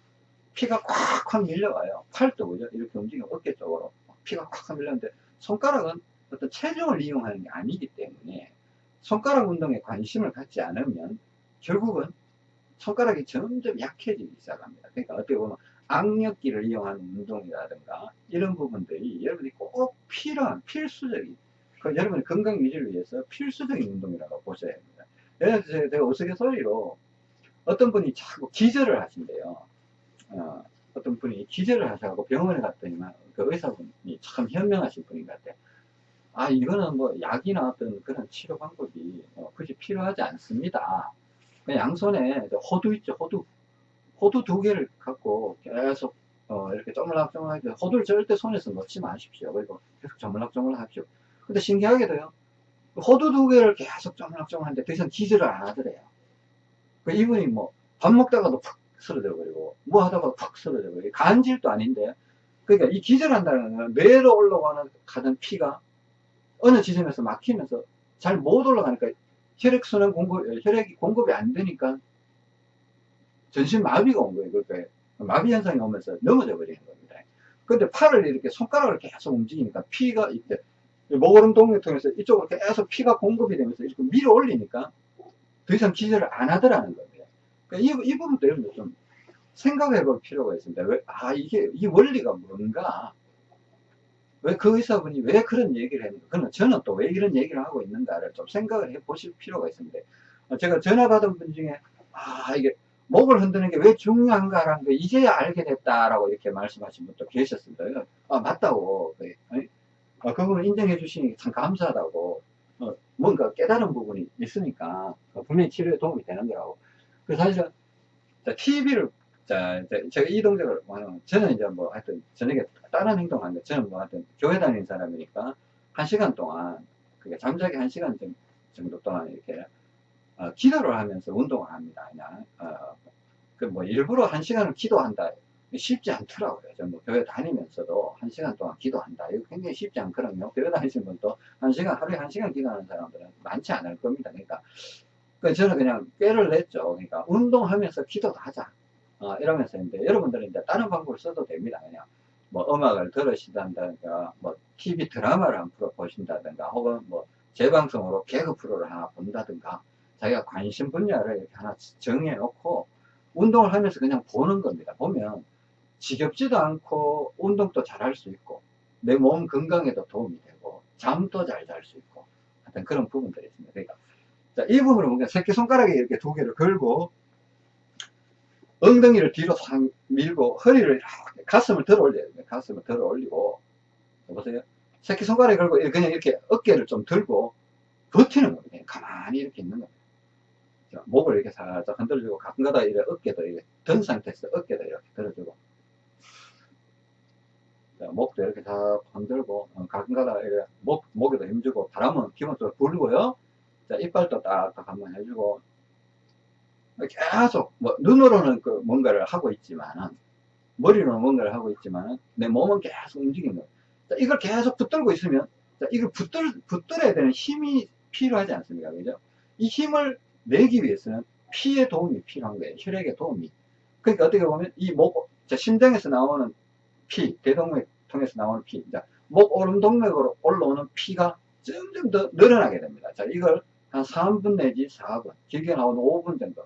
피가 꽉꽉 밀려와요. 팔도 그죠? 이렇게 움직이면 어깨 쪽으로 피가 꽉꽉 밀렸는데 손가락은 어떤 체중을 이용하는 게 아니기 때문에 손가락 운동에 관심을 갖지 않으면 결국은 손가락이 점점 약해지기 시작합니다. 그러니까 어떻게 보면 악력기를 이용하는 운동이라든가 이런 부분들이 여러분이 꼭 필요한 필수적인 그 여러분의 건강 유지를 위해서 필수적인 운동이라고 보셔야 합니다. 들어서 제가 우스갯소리로 어떤 분이 자꾸 기절을 하신대요. 어, 떤 분이 기절을 하셔고 병원에 갔더니만 그 의사분이 참 현명하신 분인 것 같아요. 아 이거는 뭐 약이나 어떤 그런 치료 방법이 어, 굳이 필요하지 않습니다. 양손에 호두 있죠 호두 호두 두 개를 갖고 계속 어, 이렇게 쪼물락쪼물하게 호두를 절대 손에서 넣지 마십시오. 그리고 계속 쪼물락쪼물락 하십시오. 근데 신기하게도요. 호두 두 개를 계속 쪼물락쪼물하는데 더 이상 기절을 안 하더래요. 그 이분이 뭐 밥 먹다가도 푹 쓰러져 버리고 뭐 하다가도 푹 쓰러져 버리고 간질도 아닌데 그러니까 이 기절한다는 건 뇌로 올라가는 가던 피가 어느 지점에서 막히면서 잘 못 올라가니까 혈액순환 공급, 혈액이 공급이 안 되니까 전신 마비가 온 거예요. 그러니까 마비 현상이 오면서 넘어져 버리는 겁니다. 근데 팔을 이렇게 손가락을 계속 움직이니까 피가 이때 목오름 동맥 통해서 이쪽으로 계속 피가 공급이 되면서 이렇게 밀어 올리니까 더 이상 기절을 안 하더라는 겁니다. 그러니까 이, 이 부분도 여러분들 좀 생각해 볼 필요가 있습니다. 왜, 아, 이게, 이 원리가 뭔가, 왜 그 의사분이 왜 그런 얘기를 했는가, 그러면 저는 또 왜 이런 얘기를 하고 있는가를 좀 생각을 해 보실 필요가 있습니다. 제가 전화 받은 분 중에, 아, 이게 목을 흔드는 게 왜 중요한가라는 거 이제야 알게 됐다라고 이렇게 말씀하신 분도 계셨습니다. 아, 맞다고. 아, 그분을 인정해 주시니 참 감사하다고. 어, 뭔가 깨달은 부분이 있으니까 분명히 치료에 도움이 되는 거라고. 그 사실은 TV를 자, 제가 이 동작을 뭐 저는 이제 뭐 하여튼 저녁에 다른 행동하는데 저는 뭐 하여튼 교회 다니는 사람이니까 한 시간 동안 그게 잠자기 한 시간 정도 동안 이렇게 어, 기도를 하면서 운동을 합니다. 그냥 어, 그 뭐 일부러 한 시간을 기도한다 쉽지 않더라고요. 저뭐 교회 다니면서도 한 시간 동안 기도한다. 이거 굉장히 쉽지 않거든요. 교회 다니시는 분도 한 시간 하루에 한 시간 기도하는 사람들은 많지 않을 겁니다. 그러니까 그 저는 그냥 꾀를 냈죠. 그러니까 운동하면서 기도도 하자. 어, 이러면서 이제 여러분들은 이제 다른 방법을 써도 됩니다. 그냥 뭐 음악을 들으신다든가 뭐 TV 드라마를 한 프로 보신다든가 혹은 뭐 재방송으로 개그 프로를 하나 본다든가 자기가 관심 분야를 이렇게 하나 정해 놓고 운동을 하면서 그냥 보는 겁니다. 보면 지겹지도 않고 운동도 잘 할 수 있고 내 몸 건강에도 도움이 되고 잠도 잘 잘 수 있고 하여튼 그런 부분들이 있습니다. 그러니까 자, 이 부분을 보면 새끼손가락에 이렇게 두 개를 걸고 엉덩이를 뒤로 상 밀고 허리를 이렇게 가슴을 들어 됩니다. 가슴을 들어 올리고 보세요. 새끼손가락에 걸고 그냥 이렇게 어깨를 좀 들고 버티는 겁니다. 가만히 이렇게 있는 겁니다. 목을 이렇게 살짝 흔들어주고 가끔가다 이렇게 어깨도 이렇게 든 상태에서 어깨도 이렇게 들어주고 자, 목도 이렇게 다 흔들고, 어, 가끔가다 목, 목에도 힘주고, 바람은 기본적으로 불고요. 자, 이빨도 딱딱 한번 해주고, 계속, 뭐, 눈으로는 그 뭔가를 하고 있지만은, 머리로는 뭔가를 하고 있지만은, 내 몸은 계속 움직이는 거예요. 자, 이걸 계속 붙들고 있으면, 자, 이걸 붙들, 붙들어야 되는 힘이 필요하지 않습니까? 그죠? 이 힘을 내기 위해서는 피의 도움이 필요한 거예요. 혈액의 도움이. 그러니까 어떻게 보면 이 목, 자, 심장에서 나오는 피, 대동맥 통해서 나오는 피, 자, 목 오름 동맥으로 올라오는 피가 점점 더 늘어나게 됩니다. 자, 이걸 한 3분 내지 4분, 길게 나오는 5분 정도.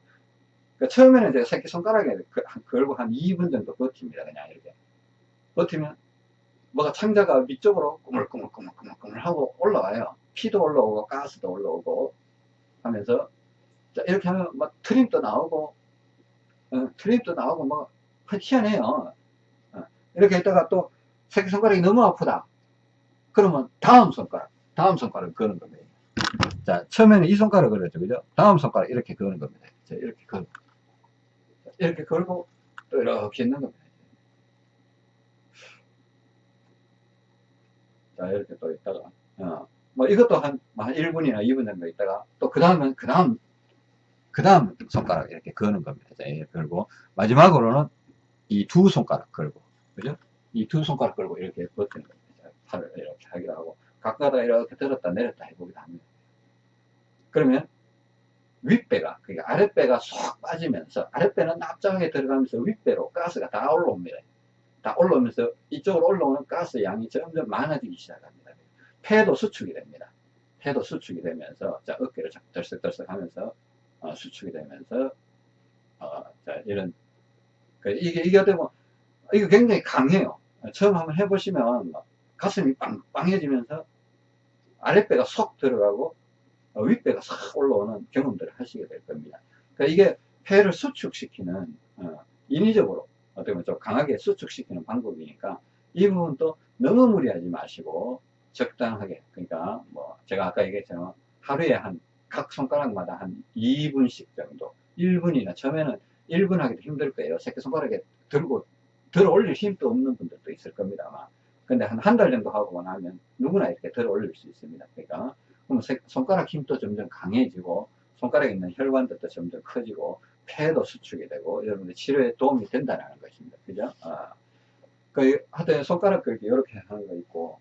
그러니까 처음에는 제가 새끼손가락에 그- 걸고 한 2분 정도 버팁니다. 그냥 이렇게. 버티면 뭐가 창자가 위쪽으로 꾸물꾸물꾸물꾸물 하고 올라와요. 피도 올라오고 가스도 올라오고 하면서 자, 이렇게 하면 막 트림도 나오고 어, 트림도 나오고 뭐 희한해요. 어, 이렇게 했다가 또 새끼손가락이 너무 아프다. 그러면 다음 손가락, 다음 손가락 그는 겁니다. 자, 처음에는 이 손가락 걸었죠, 그죠? 다음 손가락 이렇게 그는 겁니다. 자, 이렇게 걸, 이렇게 걸고 또 이렇게 있는 겁니다. 자, 이렇게 또 있다가, 어, 뭐 이것도 한, 한 1분이나 2분 정도 있다가 또 그 다음은 그 다음, 그 다음 손가락 이렇게 그는 겁니다. 자, 이렇게 걸고, 마지막으로는 이 두 손가락 걸고, 그죠? 이 두 손가락 걸고 이렇게 버티는 겁니다. 자, 팔을 이렇게 하기도 하고, 가까다 이렇게 들었다 내렸다 해보기도 합니다. 그러면 윗배가, 그러니까 아랫배가 쏙 빠지면서, 아랫배는 납작하게 들어가면서 윗배로 가스가 다 올라옵니다. 다 올라오면서 이쪽으로 올라오는 가스 양이 점점 많아지기 시작합니다. 폐도 수축이 됩니다. 폐도 수축이 되면서, 자, 어깨를 자꾸 들썩들썩 하면서, 어, 수축이 되면서, 어, 자, 이런, 그 이게, 이게 보면, 이거 굉장히 강해요. 처음 한번 해보시면, 막 가슴이 빵빵해지면서, 아랫배가 쏙 들어가고, 어, 윗배가 싹 올라오는 경험들을 하시게 될 겁니다. 그러니까 이게 폐를 수축시키는, 어, 인위적으로, 어떻게 보면 좀 강하게 수축시키는 방법이니까, 이 부분도 너무 무리하지 마시고, 적당하게, 그러니까, 뭐, 제가 아까 얘기했지만, 하루에 한, 각 손가락마다 한 2분씩 정도, 1분이나, 처음에는 1분 하기도 힘들 거예요. 새끼손가락에 들고, 들어 올릴 힘도 없는 분들도 있을 겁니다, 아마. 근데 한 한 달 정도 하고 나면 누구나 이렇게 들어 올릴 수 있습니다. 그러니까, 그럼 새- 손가락 힘도 점점 강해지고, 손가락에 있는 혈관들도 점점 커지고, 폐도 수축이 되고, 여러분들 치료에 도움이 된다는 것입니다. 그죠? 아. 그, 하여튼 손가락 그렇게 이렇게 하는 거 있고,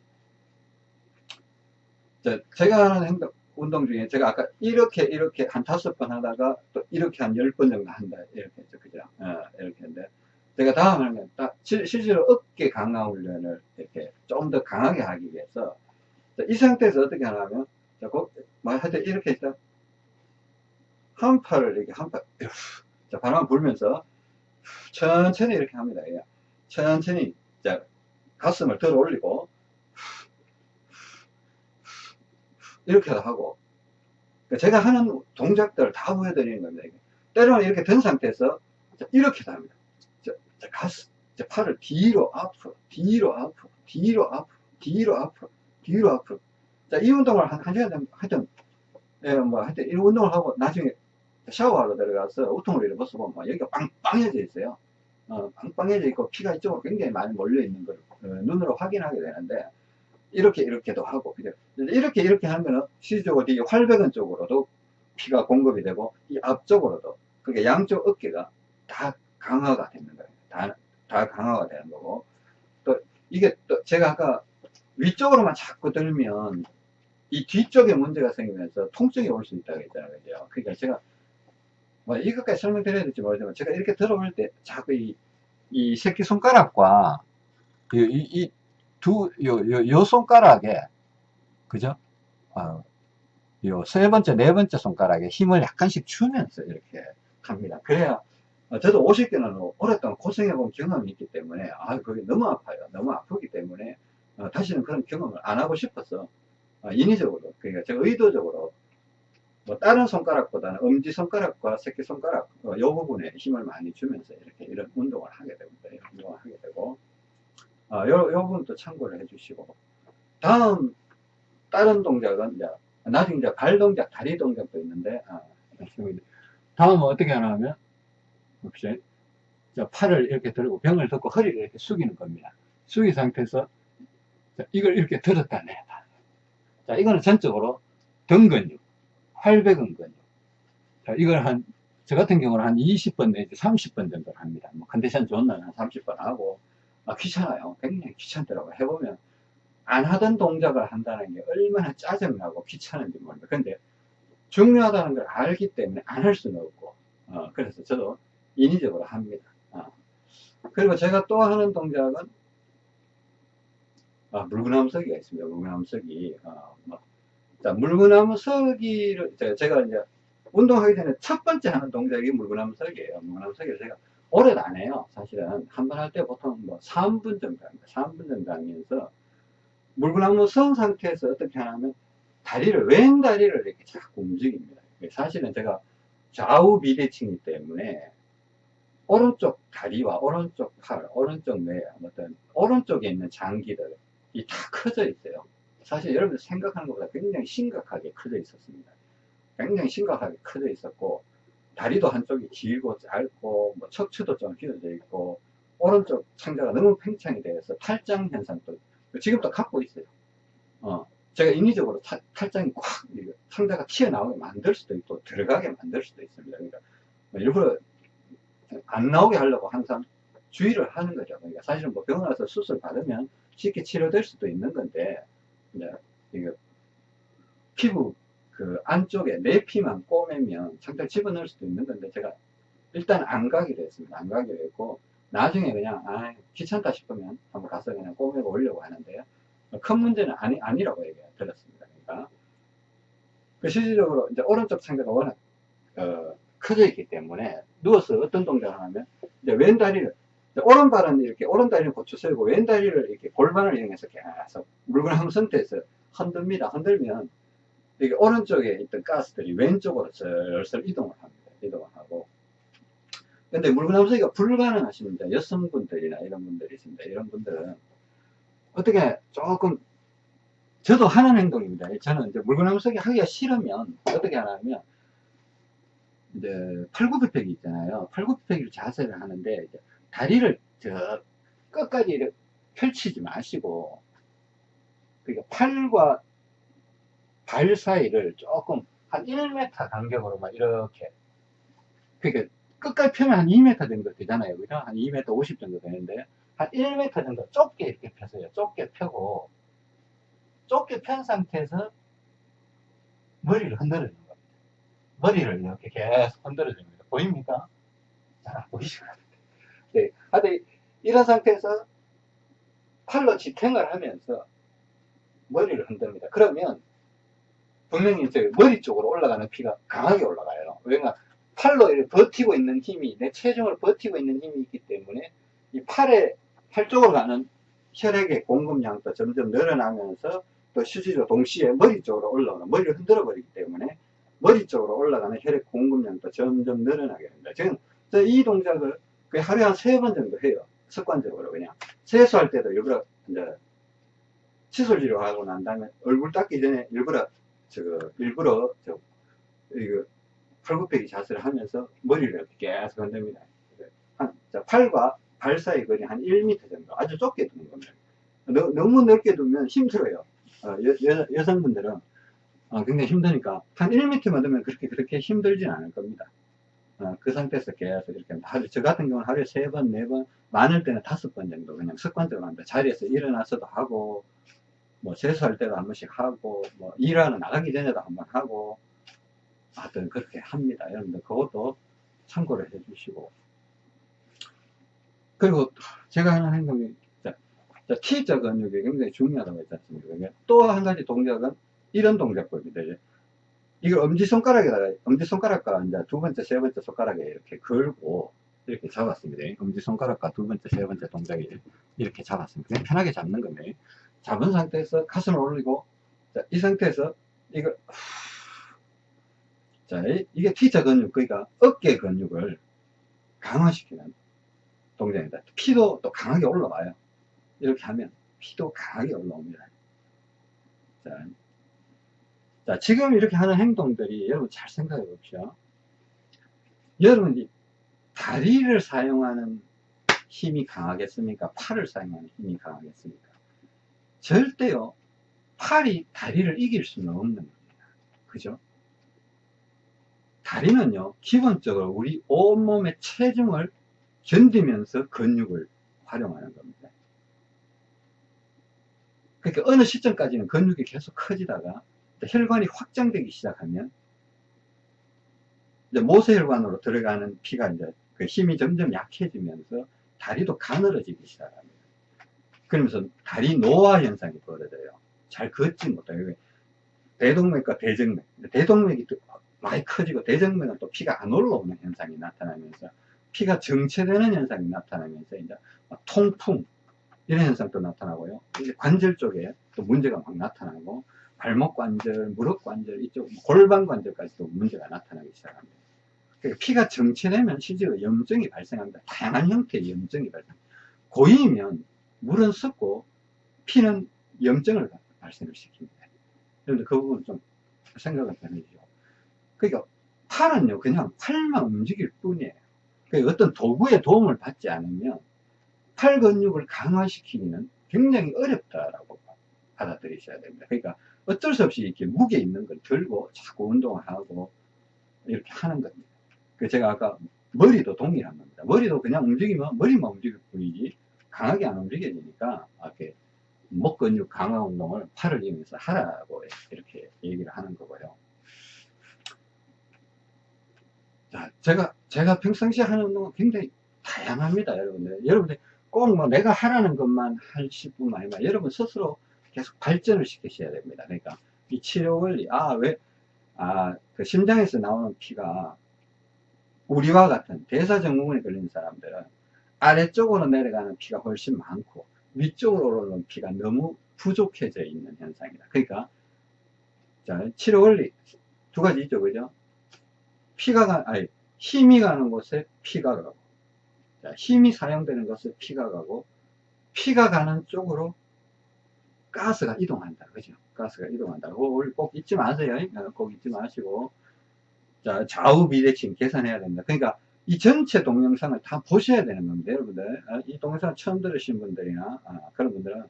저, 제가 하는 행동, 운동 중에 제가 아까 이렇게 이렇게 한 다섯 번 하다가 또 이렇게 한 열 번 정도 한다. 이렇게 했죠. 그죠? 어, 이렇게 했는데, 제가 다음 건 딱, 실- 실제로 어깨 강화 훈련을 이렇게 좀 더 강하게 하기 위해서, 자, 이 상태에서 어떻게 하냐면, 자, 그, 뭐, 하여튼 이렇게 해서, 한 팔을 이렇게 한 팔, 자, 바람 불면서, 천천히 이렇게 합니다. 예. 천천히, 자, 가슴을 들어 올리고, 이렇게 하고, 그러니까 제가 하는 동작들을 다 보여드리는 겁니다. 때로는 이렇게 든 상태에서, 자, 이렇게 합니다. 자, 자, 가슴, 자, 팔을 뒤로 앞으로, 뒤로 앞으로, 뒤로 앞으로, 뒤로 앞으로, 뒤로 앞으로. 자, 이 운동을 한, 한 시간 정도, 하여튼, 예, 뭐, 하여튼, 이 운동을 하고, 나중에 샤워하러 들어가서 우통을 이렇게 벗어보면, 막 여기가 빵빵해져 있어요. 어, 빵빵해져 있고, 피가 이쪽으로 굉장히 많이 몰려있는 걸, 어, 눈으로 확인하게 되는데, 이렇게, 이렇게도 하고, 그죠? 이렇게, 이렇게 하면은, 실질적으로 이 활배근 쪽으로도 피가 공급이 되고, 이 앞쪽으로도, 그러니까 양쪽 어깨가 다 강화가 되는 거예요. 다, 다 강화가 되는 거고. 또, 이게 또, 제가 아까 위쪽으로만 자꾸 들면, 이 뒤쪽에 문제가 생기면서 통증이 올 수 있다고 했잖아요. 그죠? 그러니까 제가, 뭐, 이것까지 설명드려야 될지 모르지만, 제가 이렇게 들어올 때, 자꾸 이, 이 새끼손가락과, 이, 이, 요, 요, 요 손가락에, 그죠? 어, 요세 번째, 네 번째 손가락에 힘을 약간씩 주면서 이렇게 합니다. 그래야, 어, 저도 50개는 오랫동안 고생해본 경험이 있기 때문에, 아, 그게 너무 아파요. 너무 아프기 때문에, 어, 다시는 그런 경험을 안 하고 싶어서, 어, 인위적으로, 그러니까 제가 의도적으로, 뭐, 다른 손가락보다는 엄지손가락과 새끼손가락, 어, 요 부분에 힘을 많이 주면서 이렇게 이런 운동을 하게 됩니다. 이런 운동을 하게 되고, 어, 요, 요 부분도 참고를 해 주시고, 다음, 다른 동작은 이제, 나중에 이제 발 동작, 다리 동작도 있는데, 아, 다음은 어떻게 하냐면, 자, 팔을 이렇게 들고 병을 덮고 허리를 이렇게 숙이는 겁니다. 숙이 상태에서 자, 이걸 이렇게 들었다 내다. 자, 이거는 전적으로 등 근육, 활배근 근육. 자, 이걸 한, 저 같은 경우는 한 20번 내지 30번 정도 합니다. 뭐 컨디션 좋은 날은 한 30번 하고, 아, 귀찮아요. 굉장히 귀찮더라고요. 해보면, 안 하던 동작을 한다는 게 얼마나 짜증나고 귀찮은지 모릅니다. 근데 중요하다는 걸 알기 때문에 안 할 수는 없고, 어, 그래서 저도 인위적으로 합니다. 어. 그리고 제가 또 하는 동작은, 아, 물구나무 서기가 있습니다. 물구나무 서기. 어, 뭐. 자, 물구나무 서기를, 제가, 이제 운동하기 전에 첫 번째 하는 동작이 물구나무 서기예요. 물구나무 서기를 제가 오래도 안 해요. 사실은. 한 번 할 때 보통 뭐 3분 정도 합니다. 3분 정도 하면서 물구나무 선 상태에서 어떻게 하냐면 다리를, 왼 다리를 이렇게 자꾸 움직입니다. 사실은 제가 좌우 비대칭이기 때문에 오른쪽 다리와 오른쪽 팔, 오른쪽 뇌, 어떤 오른쪽에 있는 장기들 이 다 커져 있어요. 사실 여러분들 생각하는 것보다 굉장히 심각하게 커져 있었습니다. 굉장히 심각하게 커져 있었고 다리도 한쪽이 길고 짧고 뭐 척추도 좀 휘어져 있고 오른쪽 창자가 너무 팽창이 되어서 탈장 현상도 지금도 갖고 있어요. 어, 제가 인위적으로 탈, 탈장이 꽉 창자가 튀어나오게 만들 수도 있고 들어가게 만들 수도 있습니다. 그러니까 뭐 일부러 안 나오게 하려고 항상 주의를 하는 거죠. 그러니까 사실은 뭐 병원 와서 수술 받으면 쉽게 치료될 수도 있는 건데 이제 이거 피부 그 안쪽에 내피만 꼬매면 창자를 집어넣을 수도 있는 건데 제가 일단 안 가기로 했습니다. 안 가기로 했고 나중에 그냥 아 귀찮다 싶으면 한번 가서 그냥 꼬매고 오려고 하는데요. 큰 문제는 아니, 아니라고 얘기 들었습니다. 그러니까 그 실질적으로 이제 오른쪽 창자가 워낙 어, 커져 있기 때문에 누워서 어떤 동작을 하면 이제 왼다리를 오른발은 이렇게 오른다리를 고추 세우고 왼다리를 이렇게 골반을 이용해서 계속 물구나무 상태에서 흔듭니다. 흔들면 이게 오른쪽에 있던 가스들이 왼쪽으로 슬슬 이동을 합니다. 이동을 하고 근데 물구나무 서기가 불가능하십니다. 여성분들이나 이런 분들이 있습니다. 이런 분들은 어떻게 조금 저도 하는 행동입니다. 저는 이제 물구나무 서기 하기가 싫으면 어떻게 하냐면 이제 팔굽혀펴기 있잖아요. 팔굽혀펴기를 자세를 하는데 다리를 저 끝까지 펼치지 마시고 그러니까 팔과 발 사이를 조금 한 1m 간격으로만 이렇게 그러니까 끝까지 펴면 한 2m 정도 되잖아요. 그죠? 한 2m 50 정도 되는데 한 1m 정도 좁게 이렇게 펴서요. 좁게 펴고 좁게 편 상태에서 머리를 흔들어 주는 겁니다. 머리를 이렇게 계속 흔들어 줍니다. 보입니까? 잘 보이시죠? 네. 하여튼 이런 상태에서 팔로 지탱을 하면서 머리를 흔듭니다. 그러면 분명히 이제 머리 쪽으로 올라가는 피가 강하게 올라가요. 왜냐 팔로 버티고 있는 힘이 내 체중을 버티고 있는 힘이 있기 때문에 이 팔에 팔 쪽으로 가는 혈액의 공급량도 점점 늘어나면서 또 실제로 동시에 머리 쪽으로 올라오는 머리를 흔들어 버리기 때문에 머리 쪽으로 올라가는 혈액 공급량도 점점 늘어나게 됩니다. 지금 이 동작을 하루에 한 세 번 정도 해요. 습관적으로 그냥 세수할 때도 일부러 이제 칫솔 치료하고 난 다음에 얼굴 닦기 전에 일부러 저거 일부러 저 이거 팔굽혀기 자세를 하면서 머리를 계속 흔듭니다. 한, 자, 팔과 발 사이 거리 한 1m 정도 아주 좁게 두는 겁니다. 너, 너무 넓게 두면 힘들어요. 어, 여, 여, 성분들은 어, 굉장히 힘드니까 한 1m만 두면 그렇게 그렇게 힘들진 않을 겁니다. 어, 그 상태에서 계속 이렇게 하루, 저 같은 경우는 하루에 세 번, 네 번, 많을 때는 다섯 번 정도 그냥 습관적으로 합니다. 자리에서 일어나서도 하고, 뭐 세수할 때도 한 번씩 하고, 뭐 일하러 나가기 전에도 한 번 하고, 하여튼 그렇게 합니다. 여러분들 그것도 참고를 해 주시고. 그리고 제가 하는 행동이 자, 자, T자 근육이 굉장히 중요하다고 했지 않습니까? 또 한 가지 동작은 이런 동작법입니다. 이걸 엄지손가락에다가, 엄지손가락과 이제 두 번째, 세 번째 손가락에 이렇게 걸고, 이렇게 잡았습니다. 엄지손가락과 두 번째, 세 번째 동작에 이렇게 잡았습니다. 편하게 잡는 겁니다. 잡은 상태에서 가슴을 올리고, 자, 이 상태에서 이걸, 자, 이게 T자 근육, 그러니까 어깨 근육을 강화시키는 동작입니다. 피도 또 강하게 올라와요. 이렇게 하면 피도 강하게 올라옵니다. 자, 자, 지금 이렇게 하는 행동들이 여러분 잘 생각해 봅시다. 여러분이 다리를 사용하는 힘이 강하겠습니까? 팔을 사용하는 힘이 강하겠습니까? 절대요, 팔이 다리를 이길 수는 없는 겁니다. 그죠? 다리는요, 기본적으로 우리 온몸의 체중을 견디면서 근육을 활용하는 겁니다. 그러니까 어느 시점까지는 근육이 계속 커지다가 혈관이 확장되기 시작하면 이제 모세혈관으로 들어가는 피가 이제 그 힘이 점점 약해지면서 다리도 가늘어지기 시작합니다. 그러면서 다리 노화 현상이 벌어져요. 잘 걷지 못해요. 대동맥과 대정맥. 대동맥이 많이 커지고 대정맥은 또 피가 안 올라오는 현상이 나타나면서 피가 정체되는 현상이 나타나면서 이제 통풍 이런 현상도 나타나고요. 관절 쪽에 또 문제가 막 나타나고 발목 관절, 무릎 관절, 이쪽 골반 관절까지도 문제가 나타나기 시작합니다. 그러니까 피가 정체되면 실제로 염증이 발생합니다. 다양한 형태의 염증이 발생. 고이면 물은 썩고 피는 염증을 발생을 시킵니다. 그런데 그 부분 좀 생각을 해주죠. 그러니까 팔은요 그냥 팔만 움직일 뿐이에요. 그러니까 어떤 도구의 도움을 받지 않으면 팔 근육을 강화시키기는 굉장히 어렵다라고 받아들이셔야 됩니다. 그러니까 어쩔 수 없이 이렇게 무게 있는 걸 들고 자꾸 운동을 하고 이렇게 하는 겁니다. 그 제가 아까 머리도 동일한 겁니다. 머리도 그냥 움직이면 머리만 움직일 뿐이지 강하게 안 움직여지니까 이렇게 목 근육 강화 운동을 팔을 이용해서 하라고 이렇게 얘기를 하는 거고요. 자, 제가, 제가 평상시에 하는 운동은 굉장히 다양합니다, 여러분들. 여러분들 꼭 뭐 내가 하라는 것만 하실 뿐만 아니라 여러분 스스로 계속 발전을 시키셔야 됩니다. 그러니까 이 치료 원리, 아, 왜, 아, 그 심장에서 나오는 피가 우리와 같은 대사증후군에 걸린 사람들은 아래쪽으로 내려가는 피가 훨씬 많고 위쪽으로 오르는 피가 너무 부족해져 있는 현상이다. 그러니까 자 치료 원리 두 가지 있죠, 그죠? 피가 가, 아니 힘이 가는 곳에 피가 가고 자, 힘이 사용되는 곳에 피가 가고 피가 가는 쪽으로 가스가 이동한다, 그죠? 가스가 이동한다. 꼭 잊지 마세요. 어, 꼭 잊지 마시고 자 좌우 비대칭 계산해야 된다. 그러니까 이 전체 동영상을 다 보셔야 되는 겁니다. 여러분들 어, 이 동영상 처음 들으신 분들이나 아, 그런 분들은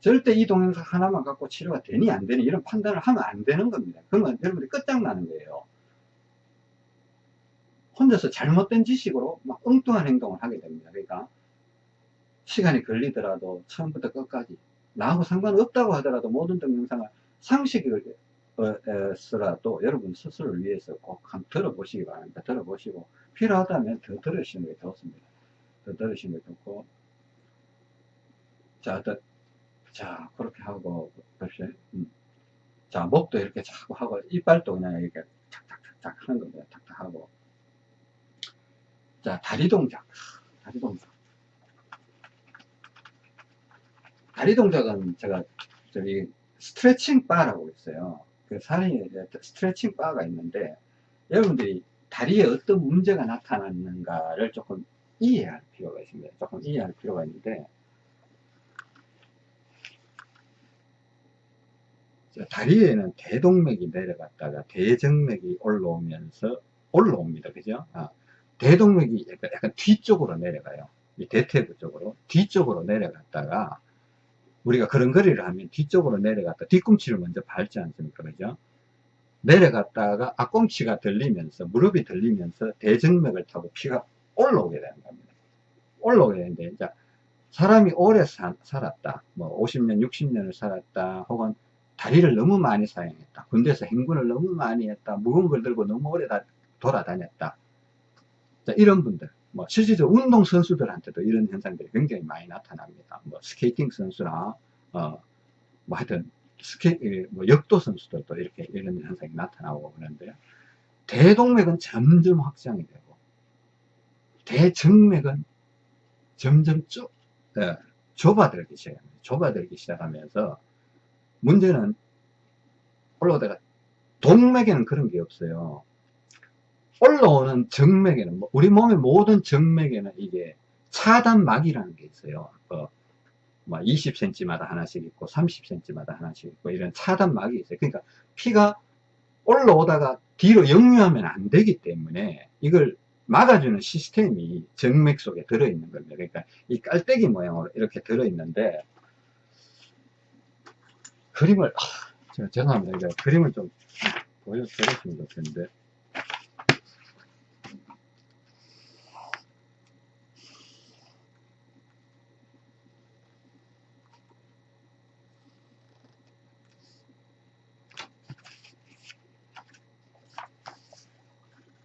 절대 이 동영상 하나만 갖고 치료가 되니 안 되니 이런 판단을 하면 안 되는 겁니다. 그러면 여러분들이 끝장나는 거예요. 혼자서 잘못된 지식으로 막 엉뚱한 행동을 하게 됩니다. 그러니까 시간이 걸리더라도 처음부터 끝까지 나하고 상관없다고 하더라도 모든 동영상을 상식을 서라도 여러분 스스로를 위해서 꼭 한번 들어보시기 바랍니다. 들어보시고 필요하다면 더 들으시는 게 좋습니다. 더 들으시는 게 좋고 자, 더, 자 그렇게 하고 봅시다. 음. 자 목도 이렇게 자꾸 하고 이빨도 그냥 이렇게 탁탁탁탁 하는 겁니다. 탁탁 하고 자 다리 동작 다리 동작 다리 동작은 제가 저기 스트레칭 바라고 있어요. 그 사람이 스트레칭 바가 있는데 여러분들이 다리에 어떤 문제가 나타났는가를 조금 이해할 필요가 있습니다. 조금 이해할 필요가 있는데 다리에는 대동맥이 내려갔다가 대정맥이 올라오면서 올라옵니다. 그죠? 아, 대동맥이 약간, 약간, 뒤쪽으로 내려가요. 이 대퇴부 쪽으로 뒤쪽으로 내려갔다가 우리가 그런 거리를 하면 뒤쪽으로 내려갔다. 뒤꿈치를 먼저 밟지 않습니까? 그죠? 내려갔다가 앞꿈치가 들리면서 무릎이 들리면서 대정맥을 타고 피가 올라오게 되는 겁니다. 올라오게 되는데 이제 사람이 오래 사, 살았다. 뭐 50년 60년을 살았다. 혹은 다리를 너무 많이 사용했다. 군대에서 행군을 너무 많이 했다. 무거운 걸 들고 너무 오래 다, 돌아다녔다. 자, 이런 분들 뭐 실질적으로 운동 선수들한테도 이런 현상들이 굉장히 많이 나타납니다. 뭐 스케이팅 선수나 어, 뭐 하여튼 스케 뭐 역도 선수들도 이렇게 이런 현상이 나타나고 그러는데요. 대동맥은 점점 확장이 되고 대정맥은 점점 좁, 예, 좁아들기 시작합니다. 좁아들기 시작하면서 문제는 올라오다가 동맥에는 그런 게 없어요. 올라오는 정맥에는 뭐 우리 몸의 모든 정맥에는 이게 차단막이라는 게 있어요. 어, 뭐 20cm마다 하나씩 있고 30cm마다 하나씩 있고 이런 차단막이 있어요. 그러니까 피가 올라오다가 뒤로 역류하면 안 되기 때문에 이걸 막아주는 시스템이 정맥 속에 들어있는 겁니다. 그러니까 이 깔때기 모양으로 이렇게 들어있는데 그림을 아, 제가 죄송합니다. 이거 그림을 좀 보여드렸으면 좋겠는데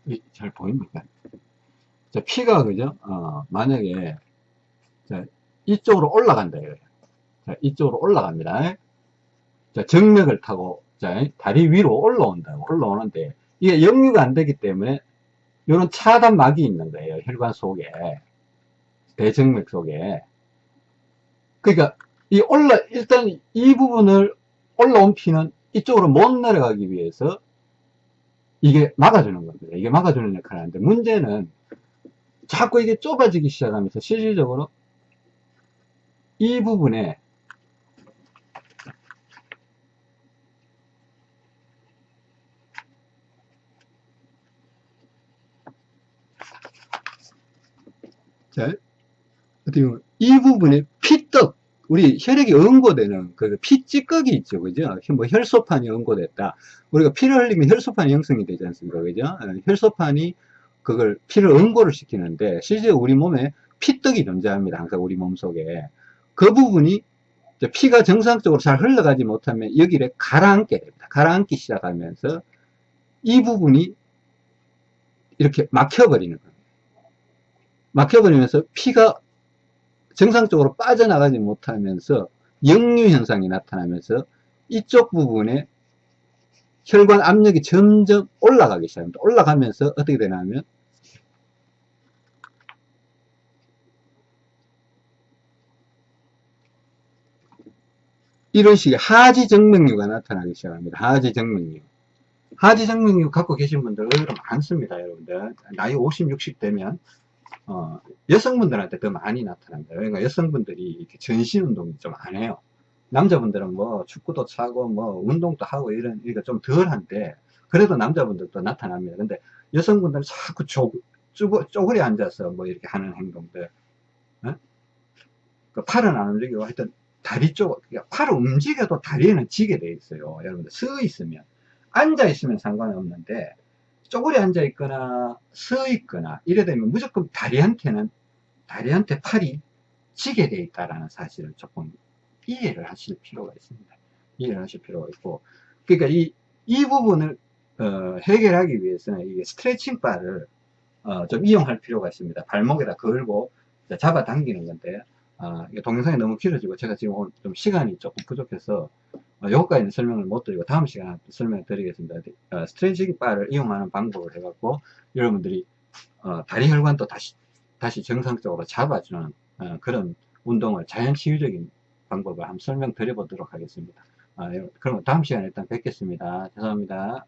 이, 잘 보입니까? 자, 피가, 그죠? 어, 만약에, 자, 이쪽으로 올라간다, 이거예요. 자, 이쪽으로 올라갑니다. 자, 정맥을 타고, 자, 다리 위로 올라온다고, 올라오는데, 이게 역류가 안 되기 때문에, 요런 차단막이 있는 거예요. 혈관 속에. 대정맥 속에. 그러니까, 이 올라, 일단 이 부분을 올라온 피는 이쪽으로 못 내려가기 위해서 이게 막아주는 겁니다. 이게 막아주는 역할을 하는데 문제는 자꾸 이게 좁아지기 시작하면서 실질적으로 이 부분에 자, 어떻게 보면 이 부분에 피떡, 우리 혈액이 응고되는 그 피찌꺼기 있죠, 그죠? 뭐 혈소판이 응고됐다. 우리가 피를 흘리면 혈소판이 형성이 되지 않습니까, 그죠? 어, 혈소판이 그걸 피를 응고를 시키는데 실제 우리 몸에 피떡이 존재합니다, 항상 우리 몸 속에. 그 부분이 피가 정상적으로 잘 흘러가지 못하면 여기를 가라앉게 됩니다. 가라앉기 시작하면서 이 부분이 이렇게 막혀버리는 겁니다. 막혀버리면서 피가 정상적으로 빠져나가지 못하면서 역류 현상이 나타나면서 이쪽 부분에 혈관 압력이 점점 올라가기 시작합니다. 올라가면서 어떻게 되냐면 이런 식의 하지정맥류가 나타나기 시작합니다. 하지정맥류. 하지정맥류 갖고 계신 분들 많습니다. 여러분들. 나이 50, 60 되면 어, 여성분들한테 더 많이 나타납니다. 그러니까 여성분들이 이렇게 전신 운동이 좀 안 해요. 남자분들은 뭐 축구도 차고 뭐 운동도 하고 이런 이거 좀 덜한데 그래도 남자분들도 나타납니다. 근데 여성분들은 자꾸 쪼, 쪼, 쪼그리 앉아서 뭐 이렇게 하는 행동들 어? 그 팔은 안 움직이고 하여튼 다리 쪽 그러니까 팔을 움직여도 다리에는 지게 돼 있어요. 여러분들 서 있으면 앉아 있으면 상관없는데 쪼그리 앉아 있거나 서 있거나 이래 되면 무조건 다리한테는 다리한테 팔이 지게 돼 있다라는 사실을 조금 이해를 하실 필요가 있습니다. 이해를 하실 필요가 있고 그러니까 이, 이 부분을 어, 해결하기 위해서는 이게 스트레칭 바를 어, 좀 이용할 필요가 있습니다. 발목에다 걸고 잡아 당기는 건데 어, 동영상이 너무 길어지고 제가 지금 오늘 좀 시간이 조금 부족해서 어, 여기까지는 설명을 못 드리고 다음 시간에 설명을 드리겠습니다. 어, 스트레칭 바를 이용하는 방법을 해갖고 여러분들이 어, 다리 혈관도 다시 다시 정상적으로 잡아주는 어, 그런 운동을 자연 치유적인 방법을 한번 설명드려 보도록 하겠습니다. 아, 그럼 다음 시간에 일단 뵙겠습니다. 죄송합니다.